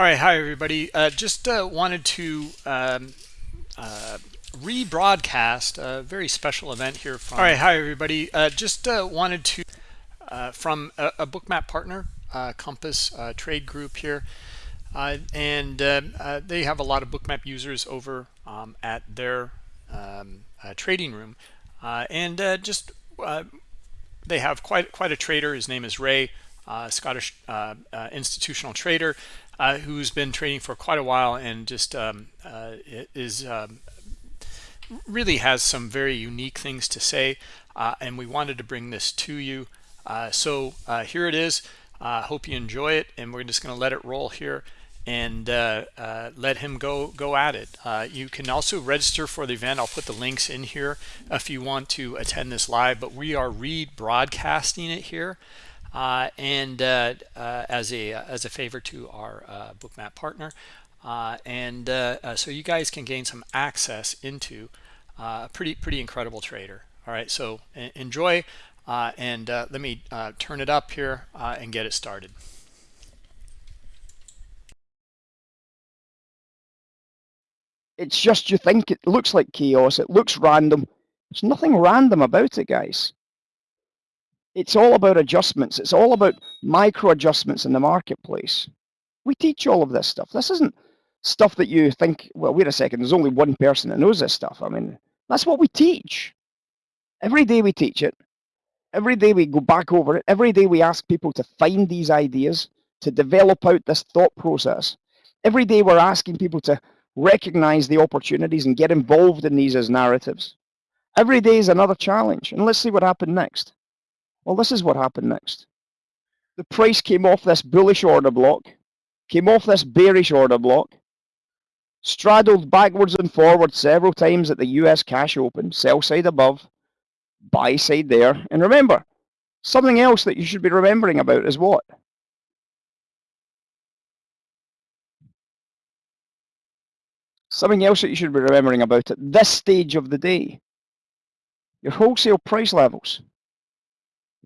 All right, hi everybody. Uh, just uh, wanted to um, uh, rebroadcast a very special event here from. All right, hi everybody. Uh, just uh, wanted to uh, from a, a, bookmap partner, Compass Trade Group here, and they have a lot of bookmap users over um, at their um, trading room, and just they have quite quite a trader. His name is Ray. Scottish institutional trader, uh, who's been trading for quite a while and just um, uh, is um, really has some very unique things to say. Uh, and we wanted to bring this to you. Uh, so uh, here it is. hope you enjoy it. And we're just going to let it roll here and let him go go at it. you can also register for the event. I'll put the links in here if you want to attend this live. But we are rebroadcasting it here Uh, and uh, uh, as a uh, as a favor to our uh, bookmap partner. And so you guys can gain some access into a pretty pretty incredible trader. All right so enjoy and let me turn it up here and get it started. It's just you think it looks like chaos. It looks random. There's nothing random about it guys it's all about adjustments. It's all about micro adjustments in the marketplace. We teach all of this stuff. This isn't stuff that you think, well, wait a second, there's only one person that knows this stuff. I mean, that's what we teach. Every day we teach it. Every day we go back over it. Every day we ask people to find these ideas, to develop out this thought process. Every day we're asking people to recognize the opportunities and get involved in these as narratives. Every day is another challenge. And let's see what happened next. Well, this is what happened next. The price came off this bullish order block, came off this bearish order block, straddled backwards and forwards several times at the US cash open, sell side above, buy side there. And remember, something else that you should be remembering about is what? Something else that you should be remembering about at this stage of the day. Your wholesale price levels.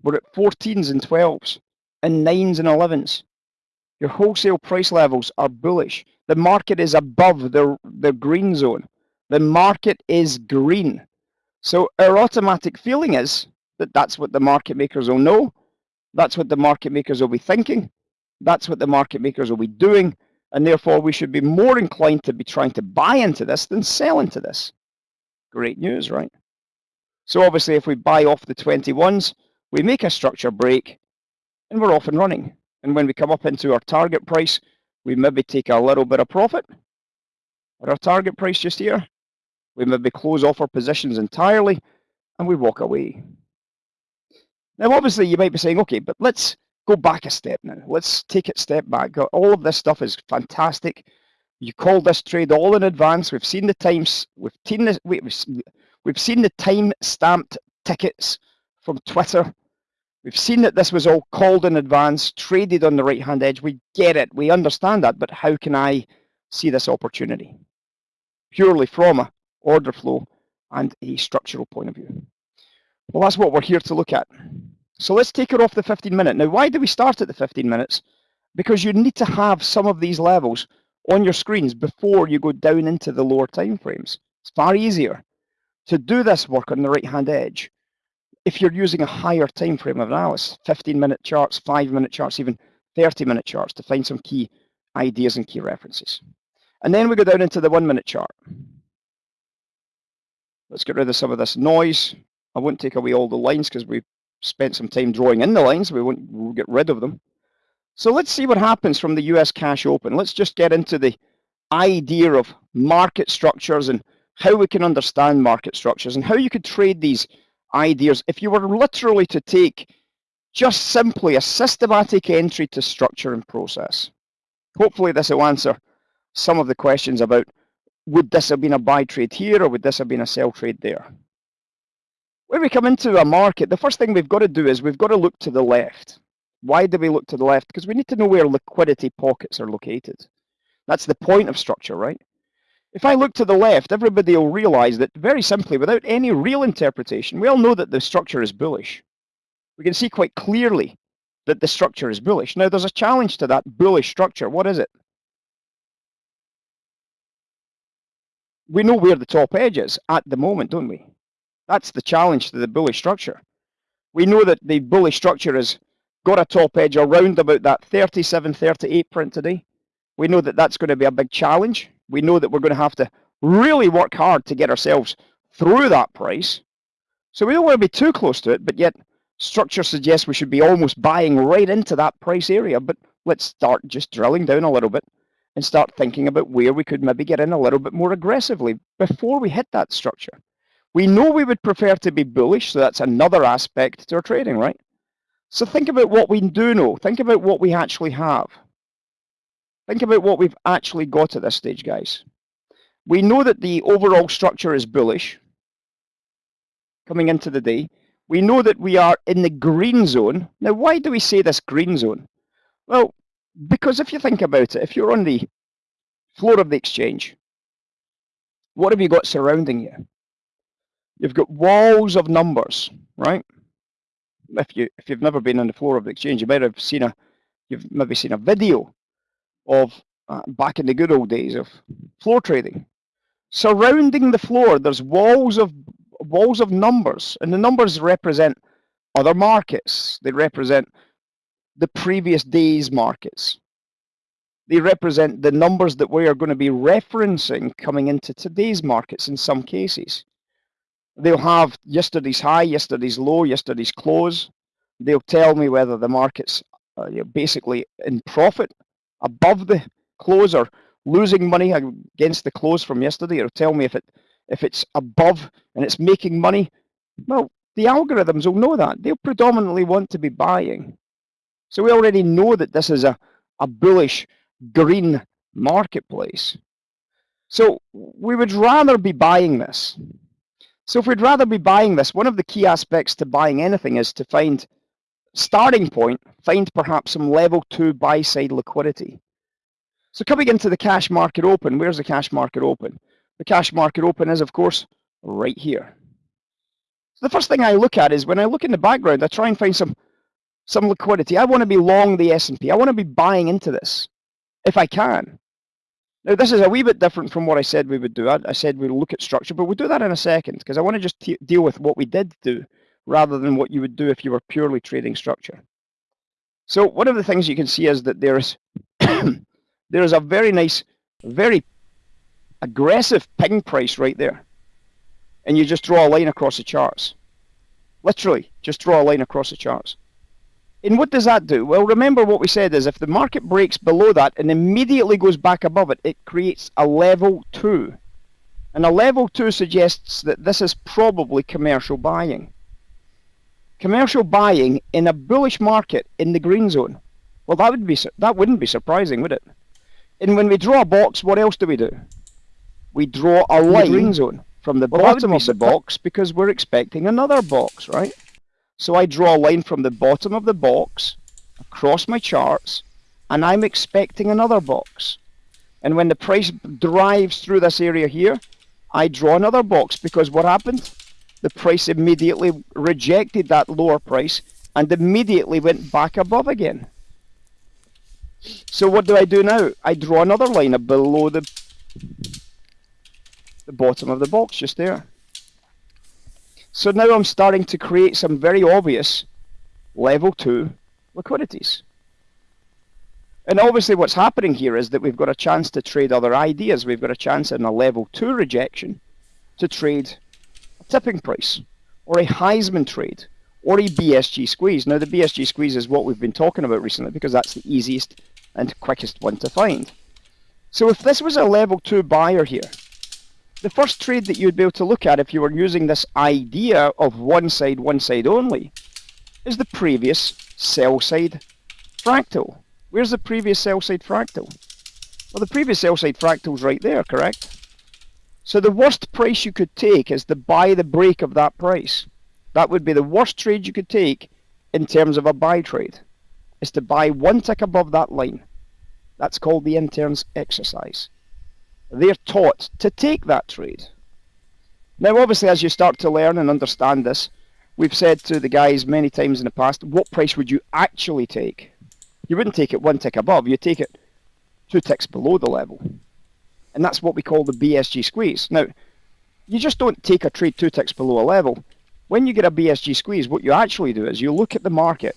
We're at 14s and 12s and 9s and 11s. Your wholesale price levels are bullish. The market is above the, the green zone. The market is green. So our automatic feeling is that that's what the market makers will know. That's what the market makers will be thinking. That's what the market makers will be doing. And therefore, we should be more inclined to be trying to buy into this than sell into this. Great news, right? So obviously, if we buy off the 21s, we make a structure break and we're off and running. And when we come up into our target price, we maybe take a little bit of profit at our target price just here. We maybe close off our positions entirely and we walk away. Now, obviously, you might be saying, okay, but let's go back a step now. Let's take it step back. All of this stuff is fantastic. You called this trade all in advance. We've seen the times. We've seen this. We've seen the time stamped tickets from Twitter. We've seen that this was all called in advance, traded on the right-hand edge. We get it. We understand that. But how can I see this opportunity? Purely from a order flow and a structural point of view. Well, that's what we're here to look at. So let's take it off the 15 minute. Now, why do we start at the 15 minutes? Because you need to have some of these levels on your screens before you go down into the lower time frames. It's far easier to do this work on the right-hand edge if you're using a higher time frame of analysis, 15 minute charts, five minute charts, even 30 minute charts to find some key ideas and key references. And then we go down into the one minute chart. Let's get rid of some of this noise. I won't take away all the lines because we spent some time drawing in the lines. We won't we'll get rid of them. So let's see what happens from the US cash open. Let's just get into the idea of market structures and how we can understand market structures and how you could trade these ideas, if you were literally to take just simply a systematic entry to structure and process, hopefully this will answer some of the questions about would this have been a buy trade here or would this have been a sell trade there? When we come into a market, the first thing we've got to do is we've got to look to the left. Why do we look to the left? Because we need to know where liquidity pockets are located. That's the point of structure, right? If I look to the left, everybody will realize that very simply, without any real interpretation, we all know that the structure is bullish. We can see quite clearly that the structure is bullish. Now, there's a challenge to that bullish structure. What is it? We know where the top edge is at the moment, don't we? That's the challenge to the bullish structure. We know that the bullish structure has got a top edge around about that 37, 38 print today. We know that that's going to be a big challenge we know that we're going to have to really work hard to get ourselves through that price. So we don't want to be too close to it, but yet structure suggests we should be almost buying right into that price area. But let's start just drilling down a little bit and start thinking about where we could maybe get in a little bit more aggressively before we hit that structure. We know we would prefer to be bullish, so that's another aspect to our trading, right? So think about what we do know. Think about what we actually have. Think about what we've actually got at this stage, guys. We know that the overall structure is bullish coming into the day. We know that we are in the green zone. Now, why do we say this green zone? Well, because if you think about it, if you're on the floor of the exchange, what have you got surrounding you? You've got walls of numbers, right? If you if you've never been on the floor of the exchange, you might have seen a you've maybe seen a video of uh, back in the good old days of floor trading. Surrounding the floor, there's walls of walls of numbers, and the numbers represent other markets. They represent the previous day's markets. They represent the numbers that we are going to be referencing coming into today's markets in some cases. They'll have yesterday's high, yesterday's low, yesterday's close. They'll tell me whether the market's uh, basically in profit above the close or losing money against the close from yesterday. It'll tell me if it if it's above and it's making money. Well, the algorithms will know that. They'll predominantly want to be buying. So we already know that this is a, a bullish green marketplace. So we would rather be buying this. So if we'd rather be buying this, one of the key aspects to buying anything is to find starting point, find perhaps some level two buy side liquidity. So coming into the cash market open, where's the cash market open? The cash market open is of course right here. So the first thing I look at is when I look in the background, I try and find some some liquidity. I want to be long the S&P. I want to be buying into this if I can. Now, this is a wee bit different from what I said we would do. I, I said we'd look at structure, but we'll do that in a second because I want to just deal with what we did do rather than what you would do if you were purely trading structure. So one of the things you can see is that there's there is a very nice, very aggressive ping price right there. And you just draw a line across the charts. Literally, just draw a line across the charts. And what does that do? Well, remember what we said is if the market breaks below that and immediately goes back above it, it creates a level 2. And a level 2 suggests that this is probably commercial buying. Commercial buying in a bullish market in the green zone. Well, that would be that wouldn't be surprising, would it? And when we draw a box, what else do we do? We draw a line green zone from the well, bottom of the box because we're expecting another box, right? So I draw a line from the bottom of the box across my charts and I'm expecting another box. And when the price drives through this area here, I draw another box because what happened? The price immediately rejected that lower price and immediately went back above again. So what do I do now? I draw another line below the, the bottom of the box just there. So now I'm starting to create some very obvious level 2 liquidities. And obviously what's happening here is that we've got a chance to trade other ideas. We've got a chance in a level 2 rejection to trade tipping price or a Heisman trade or a BSG squeeze. Now the BSG squeeze is what we've been talking about recently because that's the easiest and quickest one to find. So if this was a level 2 buyer here, the first trade that you'd be able to look at if you were using this idea of one side, one side only, is the previous sell side fractal. Where's the previous sell side fractal? Well, the previous sell side fractal is right there, correct? So the worst price you could take is to buy the break of that price. That would be the worst trade you could take in terms of a buy trade, is to buy one tick above that line. That's called the interns exercise they're taught to take that trade. Now, obviously, as you start to learn and understand this, we've said to the guys many times in the past, what price would you actually take? You wouldn't take it one tick above, you take it two ticks below the level. And that's what we call the BSG squeeze. Now, you just don't take a trade two ticks below a level. When you get a BSG squeeze, what you actually do is you look at the market,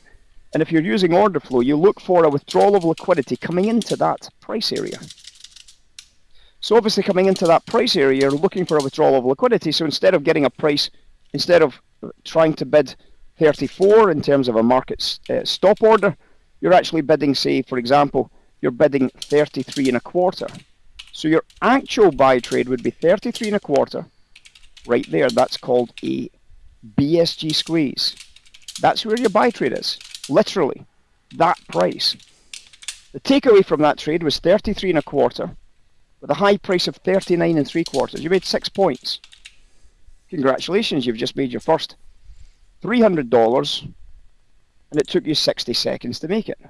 and if you're using order flow, you look for a withdrawal of liquidity coming into that price area. So obviously coming into that price area, you're looking for a withdrawal of liquidity. So instead of getting a price, instead of trying to bid 34 in terms of a market uh, stop order, you're actually bidding, say, for example, you're bidding 33 and a quarter. So your actual buy trade would be 33 and a quarter. Right there, that's called a BSG squeeze. That's where your buy trade is. Literally, that price. The takeaway from that trade was 33 and a quarter with a high price of 39 and three quarters. You made six points. Congratulations, you've just made your first $300 and it took you 60 seconds to make it.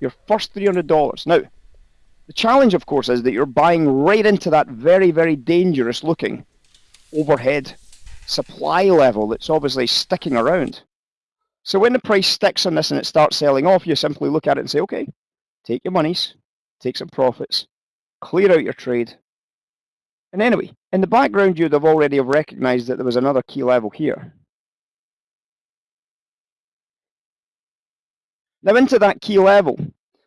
Your first $300. Now, the challenge, of course, is that you're buying right into that very, very dangerous looking overhead supply level that's obviously sticking around. So when the price sticks on this and it starts selling off, you simply look at it and say, okay, take your monies, take some profits, clear out your trade. And anyway, in the background, you'd have already have recognized that there was another key level here. Now into that key level,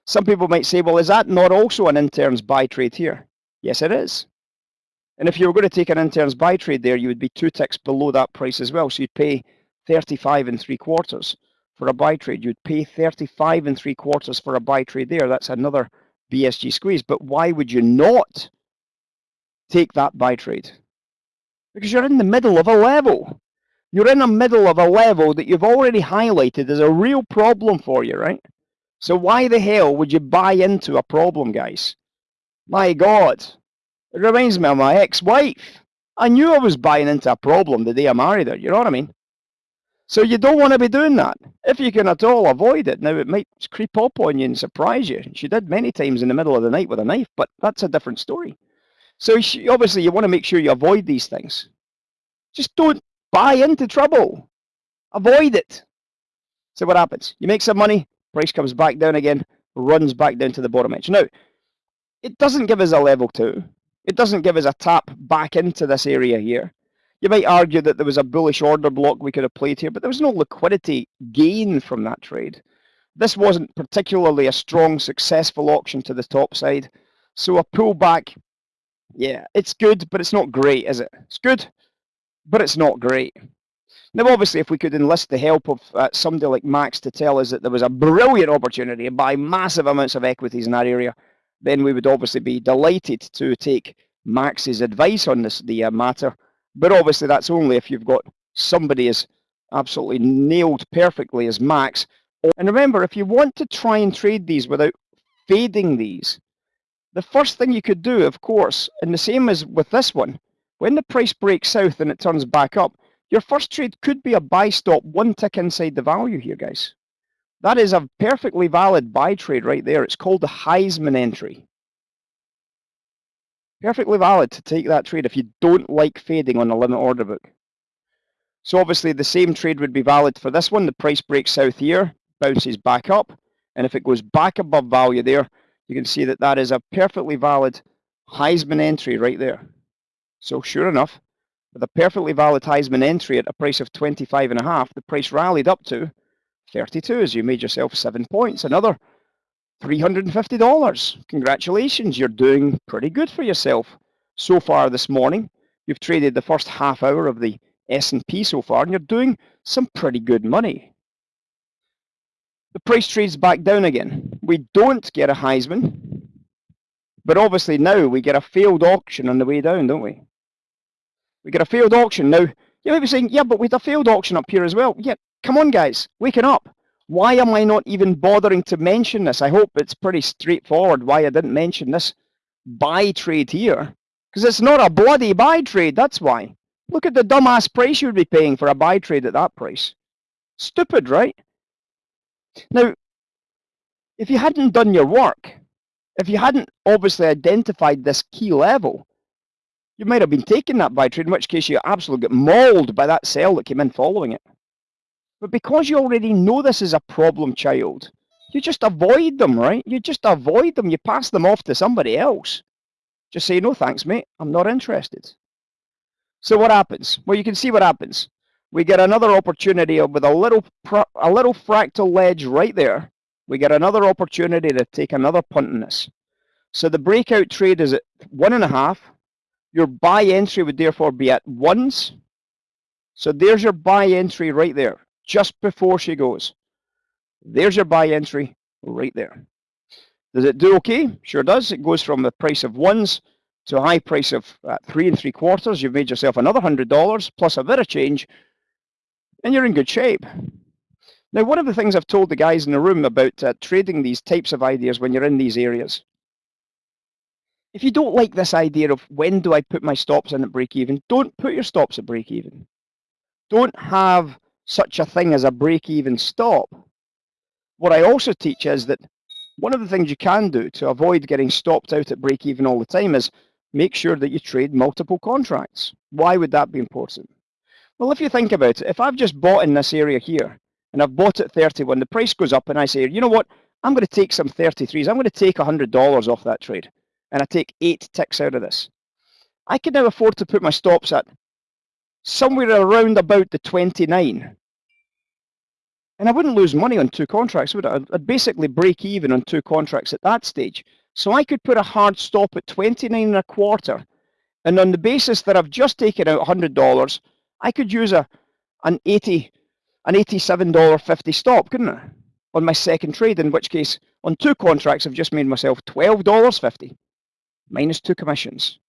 some people might say, well, is that not also an intern's buy trade here? Yes, it is. And if you were going to take an intern's buy trade there, you would be two ticks below that price as well. So you'd pay 35 and three quarters for a buy trade. You'd pay 35 and three quarters for a buy trade there. That's another BSG squeeze. But why would you not take that buy trade? Because you're in the middle of a level. You're in the middle of a level that you've already highlighted as a real problem for you, right? So why the hell would you buy into a problem, guys? My God. It reminds me of my ex-wife. I knew I was buying into a problem the day I married her, you know what I mean? So you don't want to be doing that. If you can at all avoid it, now it might creep up on you and surprise you. She did many times in the middle of the night with a knife, but that's a different story. So she, obviously you want to make sure you avoid these things. Just don't buy into trouble. Avoid it. So what happens? You make some money, price comes back down again, runs back down to the bottom edge. Now, it doesn't give us a level two. It doesn't give us a tap back into this area here. You might argue that there was a bullish order block we could have played here, but there was no liquidity gain from that trade. This wasn't particularly a strong, successful auction to the top side. So a pullback, yeah, it's good, but it's not great, is it? It's good, but it's not great. Now, obviously, if we could enlist the help of uh, somebody like Max to tell us that there was a brilliant opportunity to buy massive amounts of equities in that area, then we would obviously be delighted to take Max's advice on this the uh, matter but obviously that's only if you've got somebody as absolutely nailed perfectly as Max. And remember, if you want to try and trade these without fading these, the first thing you could do, of course, and the same as with this one, when the price breaks south and it turns back up, your first trade could be a buy stop one tick inside the value here, guys. That is a perfectly valid buy trade right there. It's called the Heisman entry perfectly valid to take that trade if you don't like fading on a limit order book. So obviously the same trade would be valid for this one. The price breaks south here, bounces back up, and if it goes back above value there, you can see that that is a perfectly valid Heisman entry right there. So sure enough, with a perfectly valid Heisman entry at a price of 25 and a half, the price rallied up to 32 as you made yourself seven points. Another $350. Congratulations, you're doing pretty good for yourself so far this morning. You've traded the first half hour of the S&P so far, and you're doing some pretty good money. The price trades back down again. We don't get a Heisman, but obviously now we get a failed auction on the way down, don't we? We get a failed auction. Now, you may be saying, yeah, but with a failed auction up here as well. Yeah, come on, guys, waking up. Why am I not even bothering to mention this? I hope it's pretty straightforward why I didn't mention this buy trade here. Because it's not a bloody buy trade, that's why. Look at the dumbass price you would be paying for a buy trade at that price. Stupid, right? Now, if you hadn't done your work, if you hadn't obviously identified this key level, you might have been taking that trade, in which case you absolutely get mauled by that sell that came in following it. But because you already know this is a problem child, you just avoid them, right? You just avoid them. You pass them off to somebody else. Just say, no thanks, mate. I'm not interested. So what happens? Well, you can see what happens. We get another opportunity with a little a little fractal ledge right there. We get another opportunity to take another punt in this. So the breakout trade is at one and a half. Your buy entry would therefore be at ones. So there's your buy entry right there, just before she goes. There's your buy entry right there. Does it do okay? Sure does. It goes from the price of ones to a high price of uh, three and three quarters. You've made yourself another hundred dollars plus a bit of change, and you're in good shape. Now, one of the things I've told the guys in the room about uh, trading these types of ideas when you're in these areas, if you don't like this idea of when do I put my stops in at break even, don't put your stops at break even. Don't have such a thing as a break even stop. What I also teach is that one of the things you can do to avoid getting stopped out at break even all the time is make sure that you trade multiple contracts. Why would that be important? Well, if you think about it, if I've just bought in this area here and I've bought at 31, the price goes up and I say, you know what, I'm going to take some 33s. I'm going to take $100 off that trade and I take eight ticks out of this. I can now afford to put my stops at somewhere around about the 29 and I wouldn't lose money on two contracts, would I? I'd basically break even on two contracts at that stage. So I could put a hard stop at 29 and a quarter. And on the basis that I've just taken out $100, I could use a an 80 an $87.50 stop, couldn't I? On my second trade, in which case on two contracts I've just made myself $12.50 minus two commissions.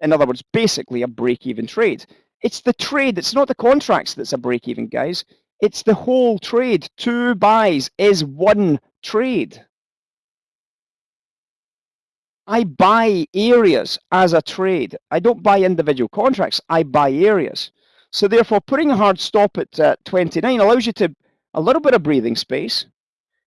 In other words, basically a break-even trade. It's the trade, it's not the contracts that's a break-even, guys. It's the whole trade. Two buys is one trade. I buy areas as a trade. I don't buy individual contracts. I buy areas. So therefore, putting a hard stop at uh, 29 allows you to a little bit of breathing space.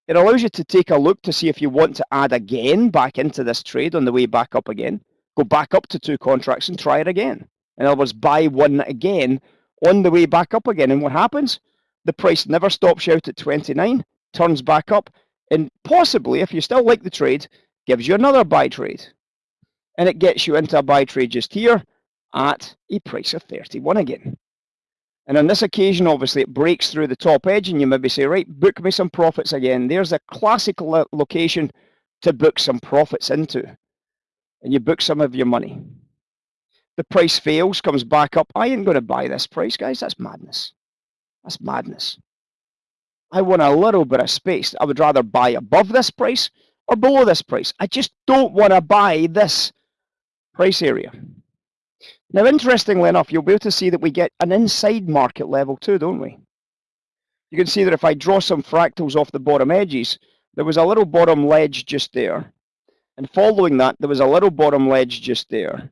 It allows you to take a look to see if you want to add again back into this trade on the way back up again. Go back up to two contracts and try it again. In other words, buy one again on the way back up again. And what happens? the price never stops out at 29, turns back up, and possibly, if you still like the trade, gives you another buy trade. And it gets you into a buy trade just here at a price of 31 again. And on this occasion, obviously, it breaks through the top edge, and you maybe say, right, book me some profits again. There's a classic lo location to book some profits into. And you book some of your money. The price fails, comes back up. I ain't going to buy this price, guys. That's madness. That's madness. I want a little bit of space. I would rather buy above this price or below this price. I just don't want to buy this price area. Now, interestingly enough, you'll be able to see that we get an inside market level too, don't we? You can see that if I draw some fractals off the bottom edges, there was a little bottom ledge just there. And following that, there was a little bottom ledge just there.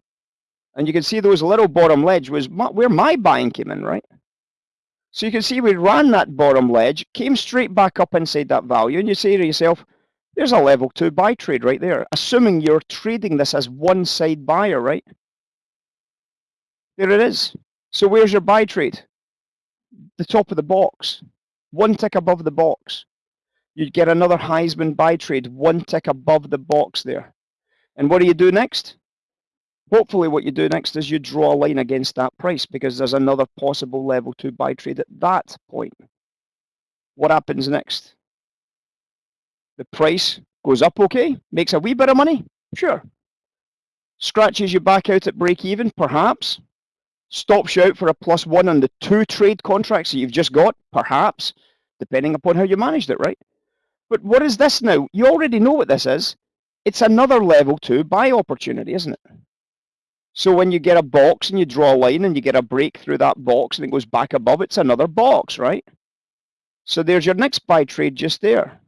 And you can see those little bottom ledge was where my buying came in, right? So you can see we ran that bottom ledge, came straight back up inside that value, and you say to yourself, there's a level two buy trade right there, assuming you're trading this as one side buyer, right? There it is. So where's your buy trade? The top of the box, one tick above the box. You'd get another Heisman buy trade, one tick above the box there. And what do you do next? Hopefully what you do next is you draw a line against that price because there's another possible level to buy trade at that point. What happens next? The price goes up okay, makes a wee bit of money, sure. Scratches you back out at break even, perhaps. Stops you out for a plus one on the two trade contracts that you've just got, perhaps, depending upon how you managed it, right? But what is this now? You already know what this is. It's another level two buy opportunity, isn't it? So when you get a box and you draw a line and you get a break through that box and it goes back above, it's another box, right? So there's your next buy trade just there.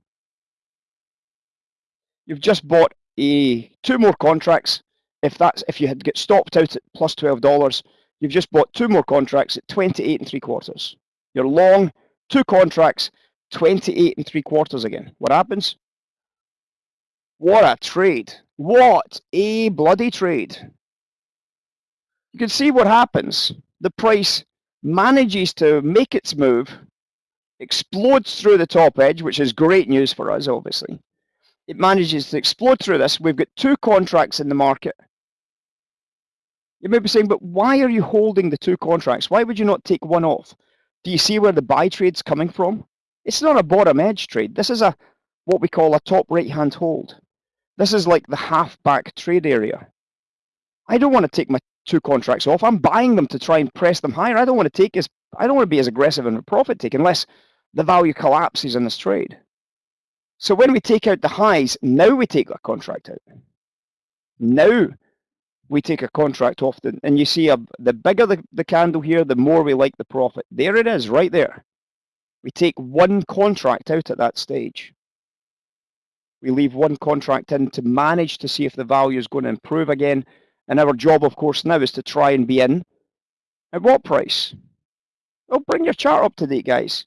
You've just bought a two more contracts. If that's if you had get stopped out at plus twelve dollars, you've just bought two more contracts at twenty eight and three quarters. You're long two contracts, twenty eight and three quarters again. What happens? What a trade! What a bloody trade! you can see what happens. The price manages to make its move, explodes through the top edge, which is great news for us, obviously. it manages to explode through this. We've got two contracts in the market. You may be saying, but why are you holding the two contracts? Why would you not take one off? Do you see where the buy trade's coming from? It's not a bottom edge trade. This is a what we call a top right hand hold. This is like the half back trade area. I don't want to take my two contracts off. I'm buying them to try and press them higher. I don't want to take as I don't want to be as aggressive in the profit take unless the value collapses in this trade. So when we take out the highs, now we take a contract out. Now we take a contract off the, and you see a, the bigger the, the candle here, the more we like the profit. There it is, right there. We take one contract out at that stage. We leave one contract in to manage to see if the value is going to improve again. And our job, of course, now is to try and be in. At what price? Well, bring your chart up to date, guys.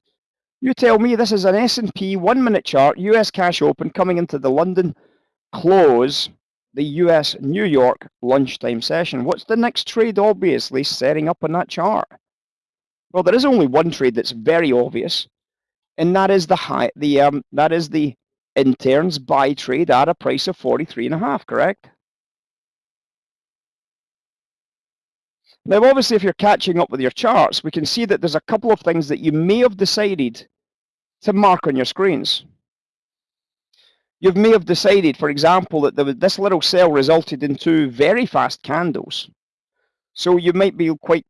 You tell me this is an S&P one-minute chart, US cash open, coming into the London close, the US New York lunchtime session. What's the next trade obviously setting up on that chart? Well, there is only one trade that's very obvious, and that is the high, the um, that is the interns buy trade at a price of 43 and a half, correct? Now, obviously, if you're catching up with your charts, we can see that there's a couple of things that you may have decided to mark on your screens. You may have decided, for example, that was, this little sell resulted in two very fast candles. So you might be quite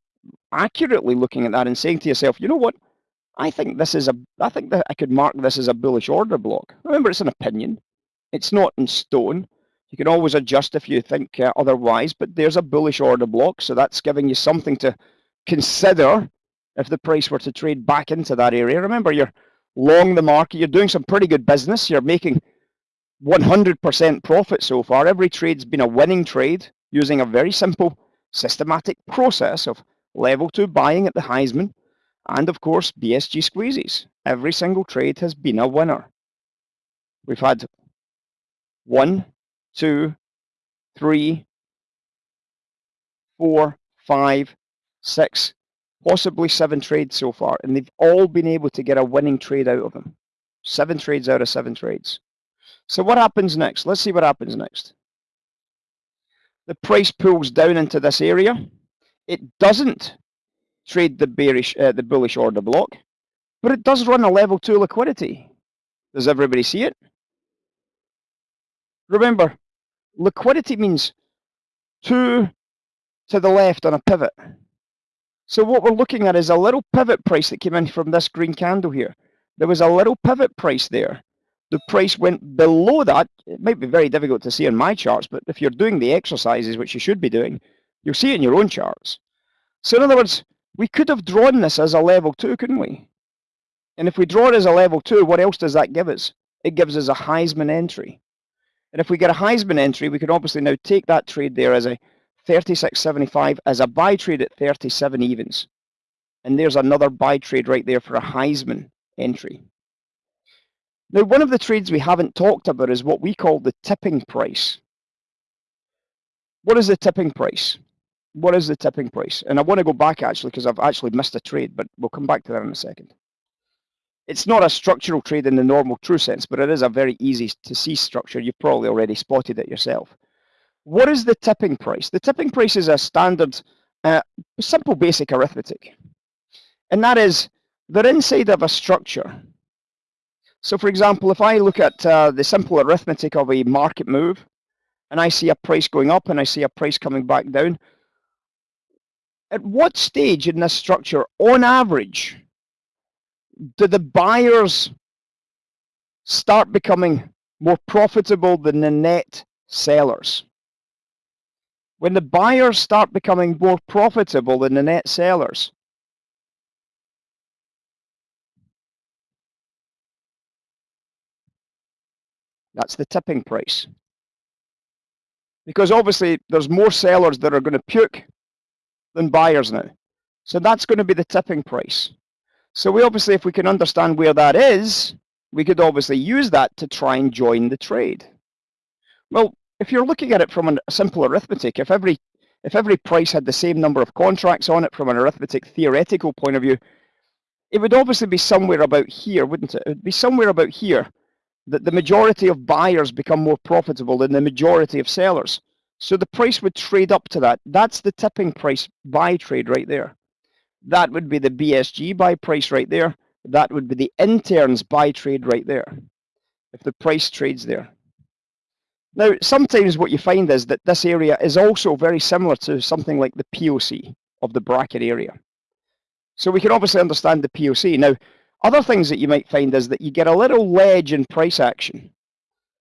accurately looking at that and saying to yourself, you know what? I think this is a, I think that I could mark this as a bullish order block. Remember, it's an opinion. It's not in stone. You can always adjust if you think uh, otherwise, but there's a bullish order block. So that's giving you something to consider if the price were to trade back into that area. Remember, you're long the market. You're doing some pretty good business. You're making 100% profit so far. Every trade's been a winning trade using a very simple systematic process of level two buying at the Heisman, and of course BSG squeezes. Every single trade has been a winner. We've had one, two, three, four, five, six, possibly seven trades so far, and they've all been able to get a winning trade out of them. Seven trades out of seven trades. So what happens next? Let's see what happens next. The price pulls down into this area. It doesn't trade the bearish, uh, the bullish order block, but it does run a level two liquidity. Does everybody see it? Remember, liquidity means two to the left on a pivot. So what we're looking at is a little pivot price that came in from this green candle here. There was a little pivot price there. The price went below that. It might be very difficult to see on my charts, but if you're doing the exercises, which you should be doing, you'll see it in your own charts. So in other words, we could have drawn this as a level two, couldn't we? And if we draw it as a level two, what else does that give us? It gives us a Heisman entry. And if we get a Heisman entry, we can obviously now take that trade there as a 36.75 as a buy trade at 37 evens. And there's another buy trade right there for a Heisman entry. Now, one of the trades we haven't talked about is what we call the tipping price. What is the tipping price? what is the tipping price? And I want to go back actually because I've actually missed a trade, but we'll come back to that in a second. It's not a structural trade in the normal true sense, but it is a very easy to see structure. You've probably already spotted it yourself. What is the tipping price? The tipping price is a standard, uh, simple basic arithmetic. And that is, they're inside of a structure. So for example, if I look at uh, the simple arithmetic of a market move, and I see a price going up and I see a price coming back down, at what stage in this structure, on average, do the buyers start becoming more profitable than the net sellers? When the buyers start becoming more profitable than the net sellers, that's the tipping price. Because obviously there's more sellers that are going to puke than buyers now. So that's going to be the tipping price. So we obviously, if we can understand where that is, we could obviously use that to try and join the trade. Well, if you're looking at it from a simple arithmetic, if every if every price had the same number of contracts on it from an arithmetic theoretical point of view, it would obviously be somewhere about here, wouldn't it? It would be somewhere about here that the majority of buyers become more profitable than the majority of sellers. So the price would trade up to that. That's the tipping price buy trade right there. That would be the BSG buy price right there. That would be the interns buy trade right there. If the price trades there. Now, sometimes what you find is that this area is also very similar to something like the POC of the bracket area. So we can obviously understand the POC. Now, other things that you might find is that you get a little ledge in price action.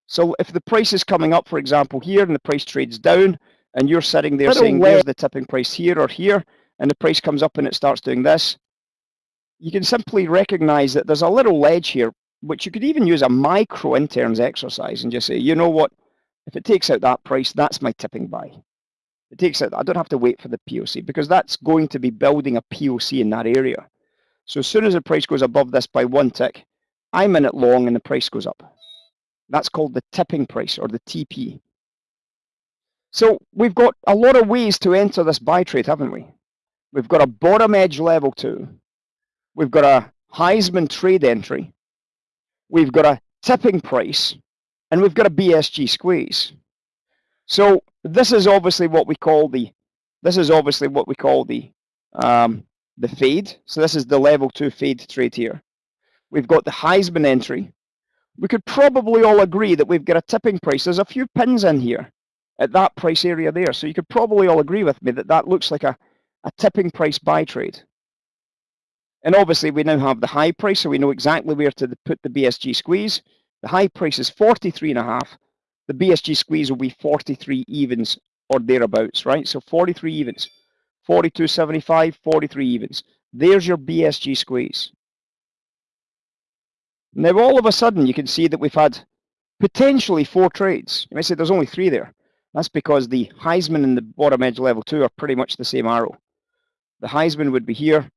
So if the price is coming up, for example, here, and the price trades down, and you're sitting there saying, there's the tipping price here or here, and the price comes up and it starts doing this, you can simply recognize that there's a little ledge here, which you could even use a micro interns exercise and just say, you know what, if it takes out that price, that's my tipping buy. It takes out, I don't have to wait for the POC because that's going to be building a POC in that area. So as soon as the price goes above this by one tick, I'm in it long and the price goes up. That's called the tipping price or the TP. So we've got a lot of ways to enter this buy trade, haven't we? We've got a bottom edge level two. We've got a Heisman trade entry. We've got a tipping price and we've got a BSG squeeze. So this is obviously what we call the, this is obviously what we call the, um, the fade. So this is the level two fade trade here. We've got the Heisman entry. We could probably all agree that we've got a tipping price. There's a few pins in here at that price area there. So you could probably all agree with me that that looks like a, a tipping price buy trade. And obviously we now have the high price, so we know exactly where to put the BSG squeeze. The high price is 43 and a half. The BSG squeeze will be 43 evens or thereabouts, right? So 43 evens, 42.75, 43 evens. There's your BSG squeeze. Now all of a sudden you can see that we've had potentially four trades. You might say there's only three there. That's because the Heisman and the bottom edge level two are pretty much the same arrow. The Heisman would be here,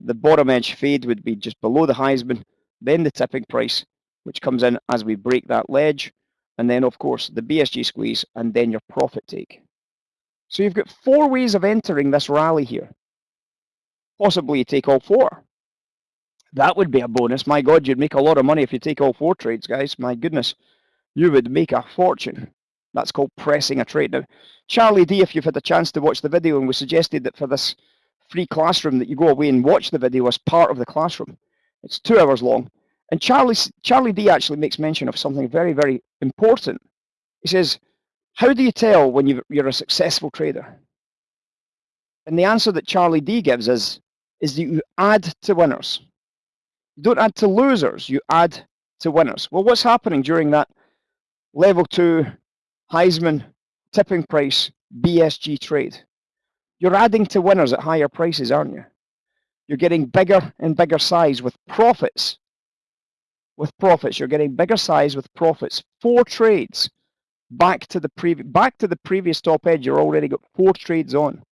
the bottom edge fade would be just below the Heisman, then the tipping price, which comes in as we break that ledge, and then of course the BSG squeeze, and then your profit take. So you've got four ways of entering this rally here. Possibly you take all four. That would be a bonus. My God, you'd make a lot of money if you take all four trades, guys. My goodness, you would make a fortune. That's called pressing a trade. Now, Charlie D, if you've had a chance to watch the video, and we suggested that for this free classroom that you go away and watch the video as part of the classroom. It's two hours long. And Charlie, Charlie D actually makes mention of something very, very important. He says, how do you tell when you're a successful trader? And the answer that Charlie D gives is, is that you add to winners. You don't add to losers, you add to winners. Well, what's happening during that level two Heisman tipping price BSG trade? You're adding to winners at higher prices, aren't you? You're getting bigger and bigger size with profits. With profits, you're getting bigger size with profits. Four trades back to the previous back to the previous top edge. You're already got four trades on,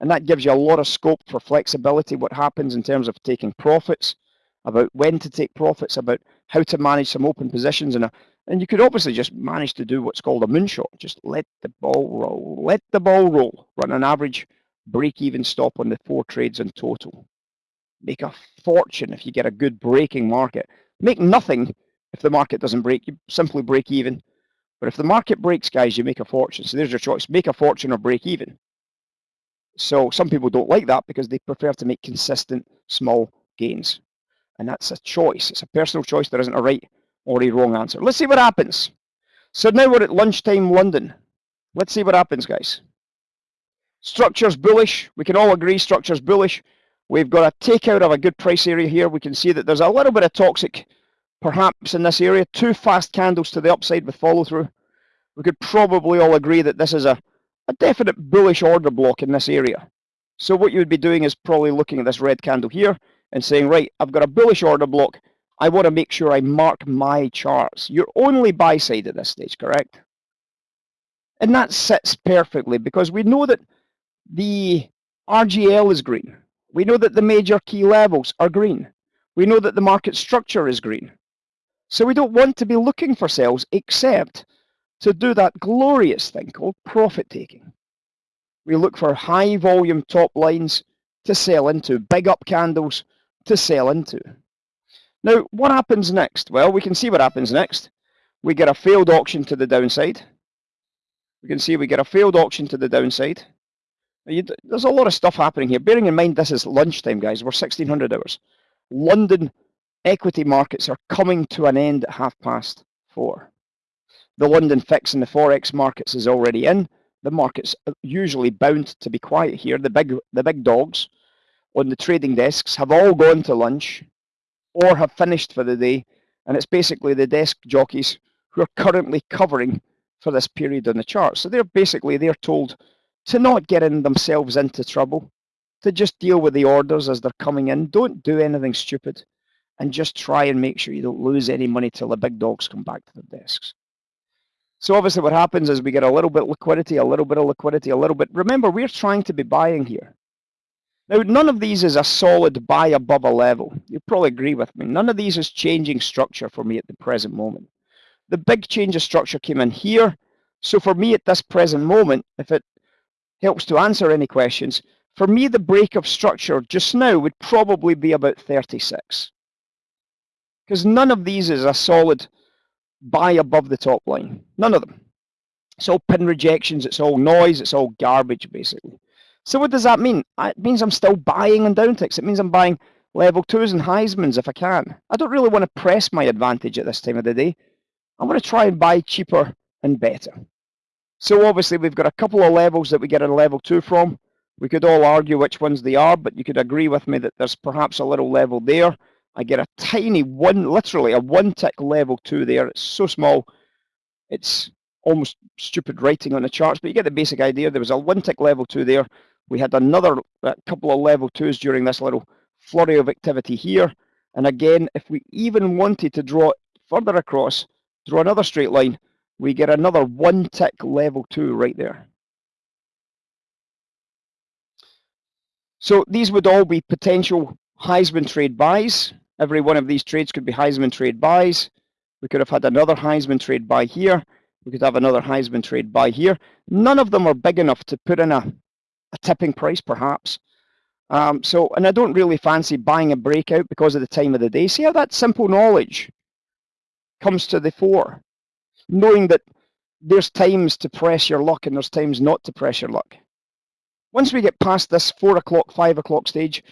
and that gives you a lot of scope for flexibility. What happens in terms of taking profits, about when to take profits, about how to manage some open positions, and a and you could obviously just manage to do what's called a moonshot. Just let the ball roll. Let the ball roll. Run an average break-even stop on the four trades in total. Make a fortune if you get a good breaking market. Make nothing if the market doesn't break. You simply break even. But if the market breaks, guys, you make a fortune. So there's your choice. Make a fortune or break even. So some people don't like that because they prefer to make consistent small gains. And that's a choice. It's a personal choice. There isn't a right or a wrong answer. Let's see what happens. So now we're at lunchtime London. Let's see what happens, guys. Structure's bullish. We can all agree structure's bullish. We've got a takeout of a good price area here. We can see that there's a little bit of toxic perhaps in this area. Two fast candles to the upside with follow through. We could probably all agree that this is a, a definite bullish order block in this area. So what you would be doing is probably looking at this red candle here and saying, right, I've got a bullish order block. I want to make sure I mark my charts. You're only buy side at this stage, correct? And that sits perfectly because we know that the RGL is green. We know that the major key levels are green. We know that the market structure is green. So we don't want to be looking for sales except to do that glorious thing called profit taking. We look for high volume top lines to sell into, big up candles to sell into. Now, what happens next? Well, we can see what happens next. We get a failed auction to the downside. We can see we get a failed auction to the downside. There's a lot of stuff happening here. Bearing in mind this is lunchtime, guys. We're 1600 hours. London equity markets are coming to an end at half past four. The London fix in the Forex markets is already in. The market's uh, usually bound to be quiet here. The big, the big dogs on the trading desks have all gone to lunch or have finished for the day. And it's basically the desk jockeys who are currently covering for this period on the chart. So they're basically, they're told to not get in themselves into trouble, to just deal with the orders as they're coming in. Don't do anything stupid and just try and make sure you don't lose any money till the big dogs come back to their desks. So obviously what happens is we get a little bit liquidity, a little bit of liquidity, a little bit. Remember, we're trying to be buying here. Now, none of these is a solid buy above a level. You'll probably agree with me. None of these is changing structure for me at the present moment. The big change of structure came in here. So for me at this present moment, if it helps to answer any questions, for me the break of structure just now would probably be about 36. Because none of these is a solid buy above the top line. None of them. It's all pin rejections, it's all noise, it's all garbage basically. So what does that mean? It means I'm still buying on downticks. It means I'm buying level twos and Heismans if I can. I don't really want to press my advantage at this time of the day. I'm going to try and buy cheaper and better. So obviously we've got a couple of levels that we get a level two from. We could all argue which ones they are, but you could agree with me that there's perhaps a little level there. I get a tiny one, literally a one tick level two there. It's so small. It's almost stupid writing on the charts, but you get the basic idea. There was a one tick level two there. We had another uh, couple of level twos during this little flurry of activity here. And again, if we even wanted to draw further across, draw another straight line, we get another one tick level two right there. So these would all be potential Heisman trade buys. Every one of these trades could be Heisman trade buys. We could have had another Heisman trade buy here. We could have another Heisman trade buy here. None of them are big enough to put in a a tipping price perhaps. Um, so, and I don't really fancy buying a breakout because of the time of the day. See how that simple knowledge comes to the fore, knowing that there's times to press your luck and there's times not to press your luck. Once we get past this four o'clock, five o'clock stage,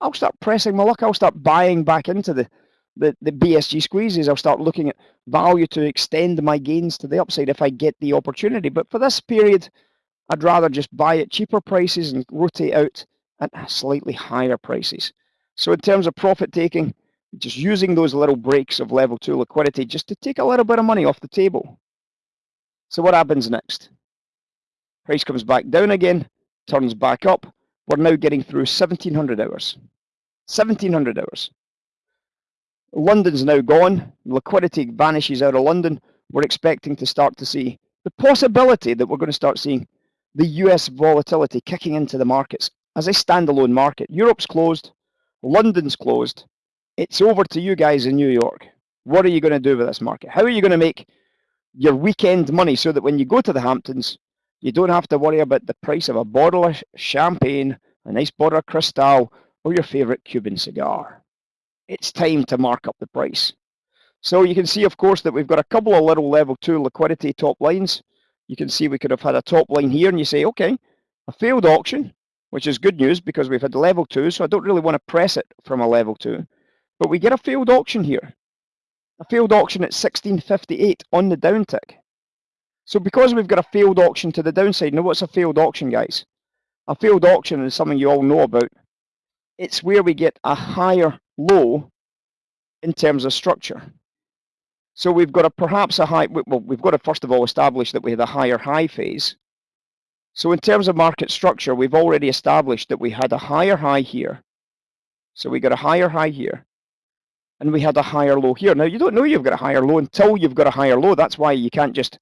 I'll start pressing my luck. I'll start buying back into the, the, the BSG squeezes. I'll start looking at value to extend my gains to the upside if I get the opportunity. But for this period, I'd rather just buy at cheaper prices and rotate out at slightly higher prices. So in terms of profit taking, just using those little breaks of level two liquidity just to take a little bit of money off the table. So what happens next? Price comes back down again, turns back up. We're now getting through 1700 hours. 1700 hours. London's now gone. Liquidity vanishes out of London. We're expecting to start to see the possibility that we're going to start seeing the US volatility kicking into the markets as a standalone market. Europe's closed, London's closed. It's over to you guys in New York. What are you going to do with this market? How are you going to make your weekend money so that when you go to the Hamptons, you don't have to worry about the price of a bottle of champagne, a nice bottle of Cristal, or your favorite Cuban cigar. It's time to mark up the price. So you can see, of course, that we've got a couple of little level two liquidity top lines you can see we could have had a top line here and you say, okay, a failed auction, which is good news because we've had level two, so I don't really want to press it from a level two. But we get a failed auction here. A failed auction at 1658 on the downtick. So because we've got a failed auction to the downside, now what's a failed auction, guys? A failed auction is something you all know about. It's where we get a higher low in terms of structure. So we've got a perhaps a high, well, we've got to first of all establish that we had a higher high phase. So in terms of market structure, we've already established that we had a higher high here. So we got a higher high here. And we had a higher low here. Now you don't know you've got a higher low until you've got a higher low. That's why you can't just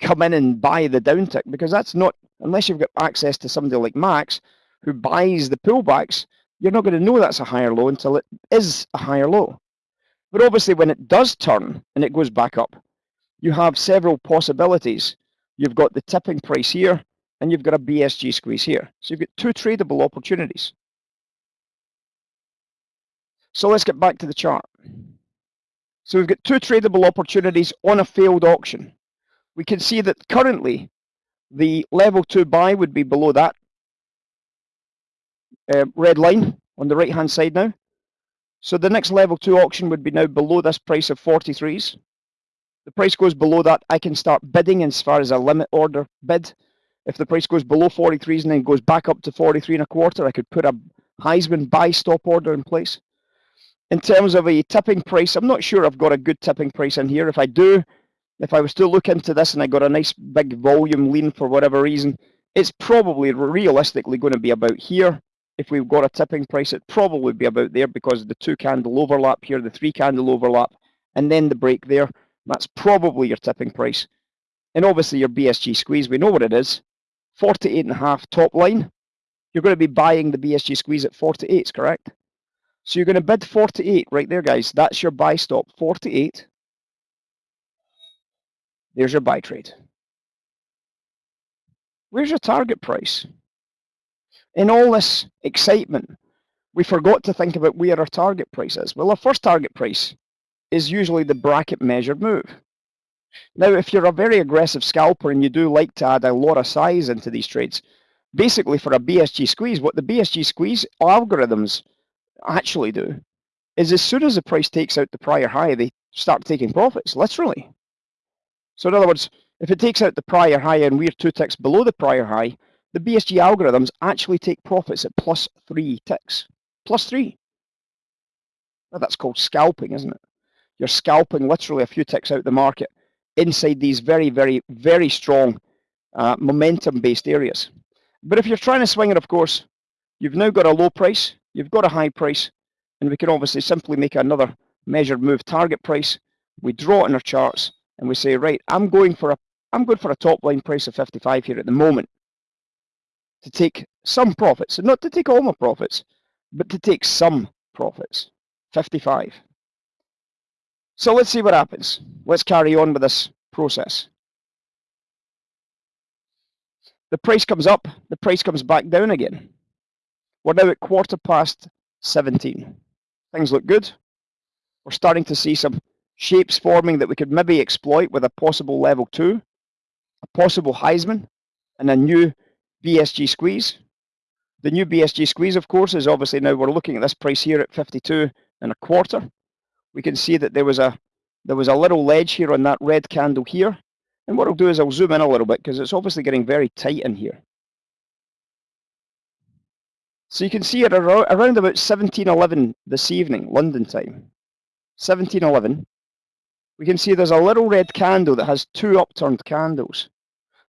come in and buy the downtick because that's not, unless you've got access to somebody like Max who buys the pullbacks, you're not going to know that's a higher low until it is a higher low. But obviously when it does turn and it goes back up, you have several possibilities. You've got the tipping price here and you've got a BSG squeeze here. So you've got two tradable opportunities. So let's get back to the chart. So we've got two tradable opportunities on a failed auction. We can see that currently the level two buy would be below that uh, red line on the right hand side now. So the next level two auction would be now below this price of 43s. The price goes below that, I can start bidding as far as a limit order bid. If the price goes below 43s and then goes back up to 43 and a quarter, I could put a Heisman buy stop order in place. In terms of a tipping price, I'm not sure I've got a good tipping price in here. If I do, if I was to look into this and I got a nice big volume lean for whatever reason, it's probably realistically going to be about here. If we've got a tipping price, it probably would be about there because the two candle overlap here, the three candle overlap, and then the break there. That's probably your tipping price. And obviously your BSG squeeze, we know what it is. 48 and a half top line. You're going to be buying the BSG squeeze at 48, correct? So you're going to bid 48 right there, guys. That's your buy stop, 48. There's your buy trade. Where's your target price? In all this excitement, we forgot to think about where our target price is. Well, our first target price is usually the bracket measured move. Now, if you're a very aggressive scalper and you do like to add a lot of size into these trades, basically for a BSG squeeze, what the BSG squeeze algorithms actually do is as soon as the price takes out the prior high, they start taking profits, literally. So in other words, if it takes out the prior high and we're two ticks below the prior high, the BSG algorithms actually take profits at plus three ticks. Plus three. Now that's called scalping, isn't it? You're scalping literally a few ticks out the market inside these very, very, very strong uh, momentum-based areas. But if you're trying to swing it, of course, you've now got a low price, you've got a high price, and we can obviously simply make another measured move target price. We draw it in our charts, and we say, right, I'm going for a I'm going for a top line price of 55 here at the moment to take some profits, not to take all my profits, but to take some profits. 55. So let's see what happens. Let's carry on with this process. The price comes up, the price comes back down again. We're now at quarter past 17. Things look good. We're starting to see some shapes forming that we could maybe exploit with a possible level 2, a possible Heisman, and a new BSG squeeze. The new BSG squeeze, of course, is obviously now we're looking at this price here at 52 and a quarter we can see that there was a there was a little ledge here on that red candle here. And what I'll do is I'll zoom in a little bit because it's obviously getting very tight in here. So you can see around, around about 1711 this evening, London time. 1711. We can see there's a little red candle that has two upturned candles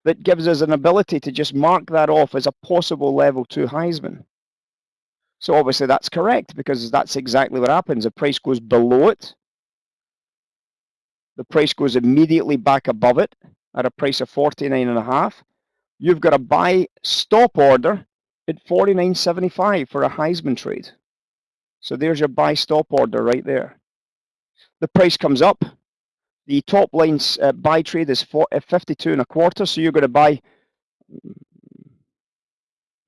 that gives us an ability to just mark that off as a possible level 2 Heisman. So obviously that's correct because that's exactly what happens. The price goes below it. The price goes immediately back above it at a price of 49 and a half. You've got a buy stop order at 49.75 for a Heisman trade. So there's your buy stop order right there. The price comes up. The top line's uh, buy trade is uh, 52 and a quarter. So you're going to buy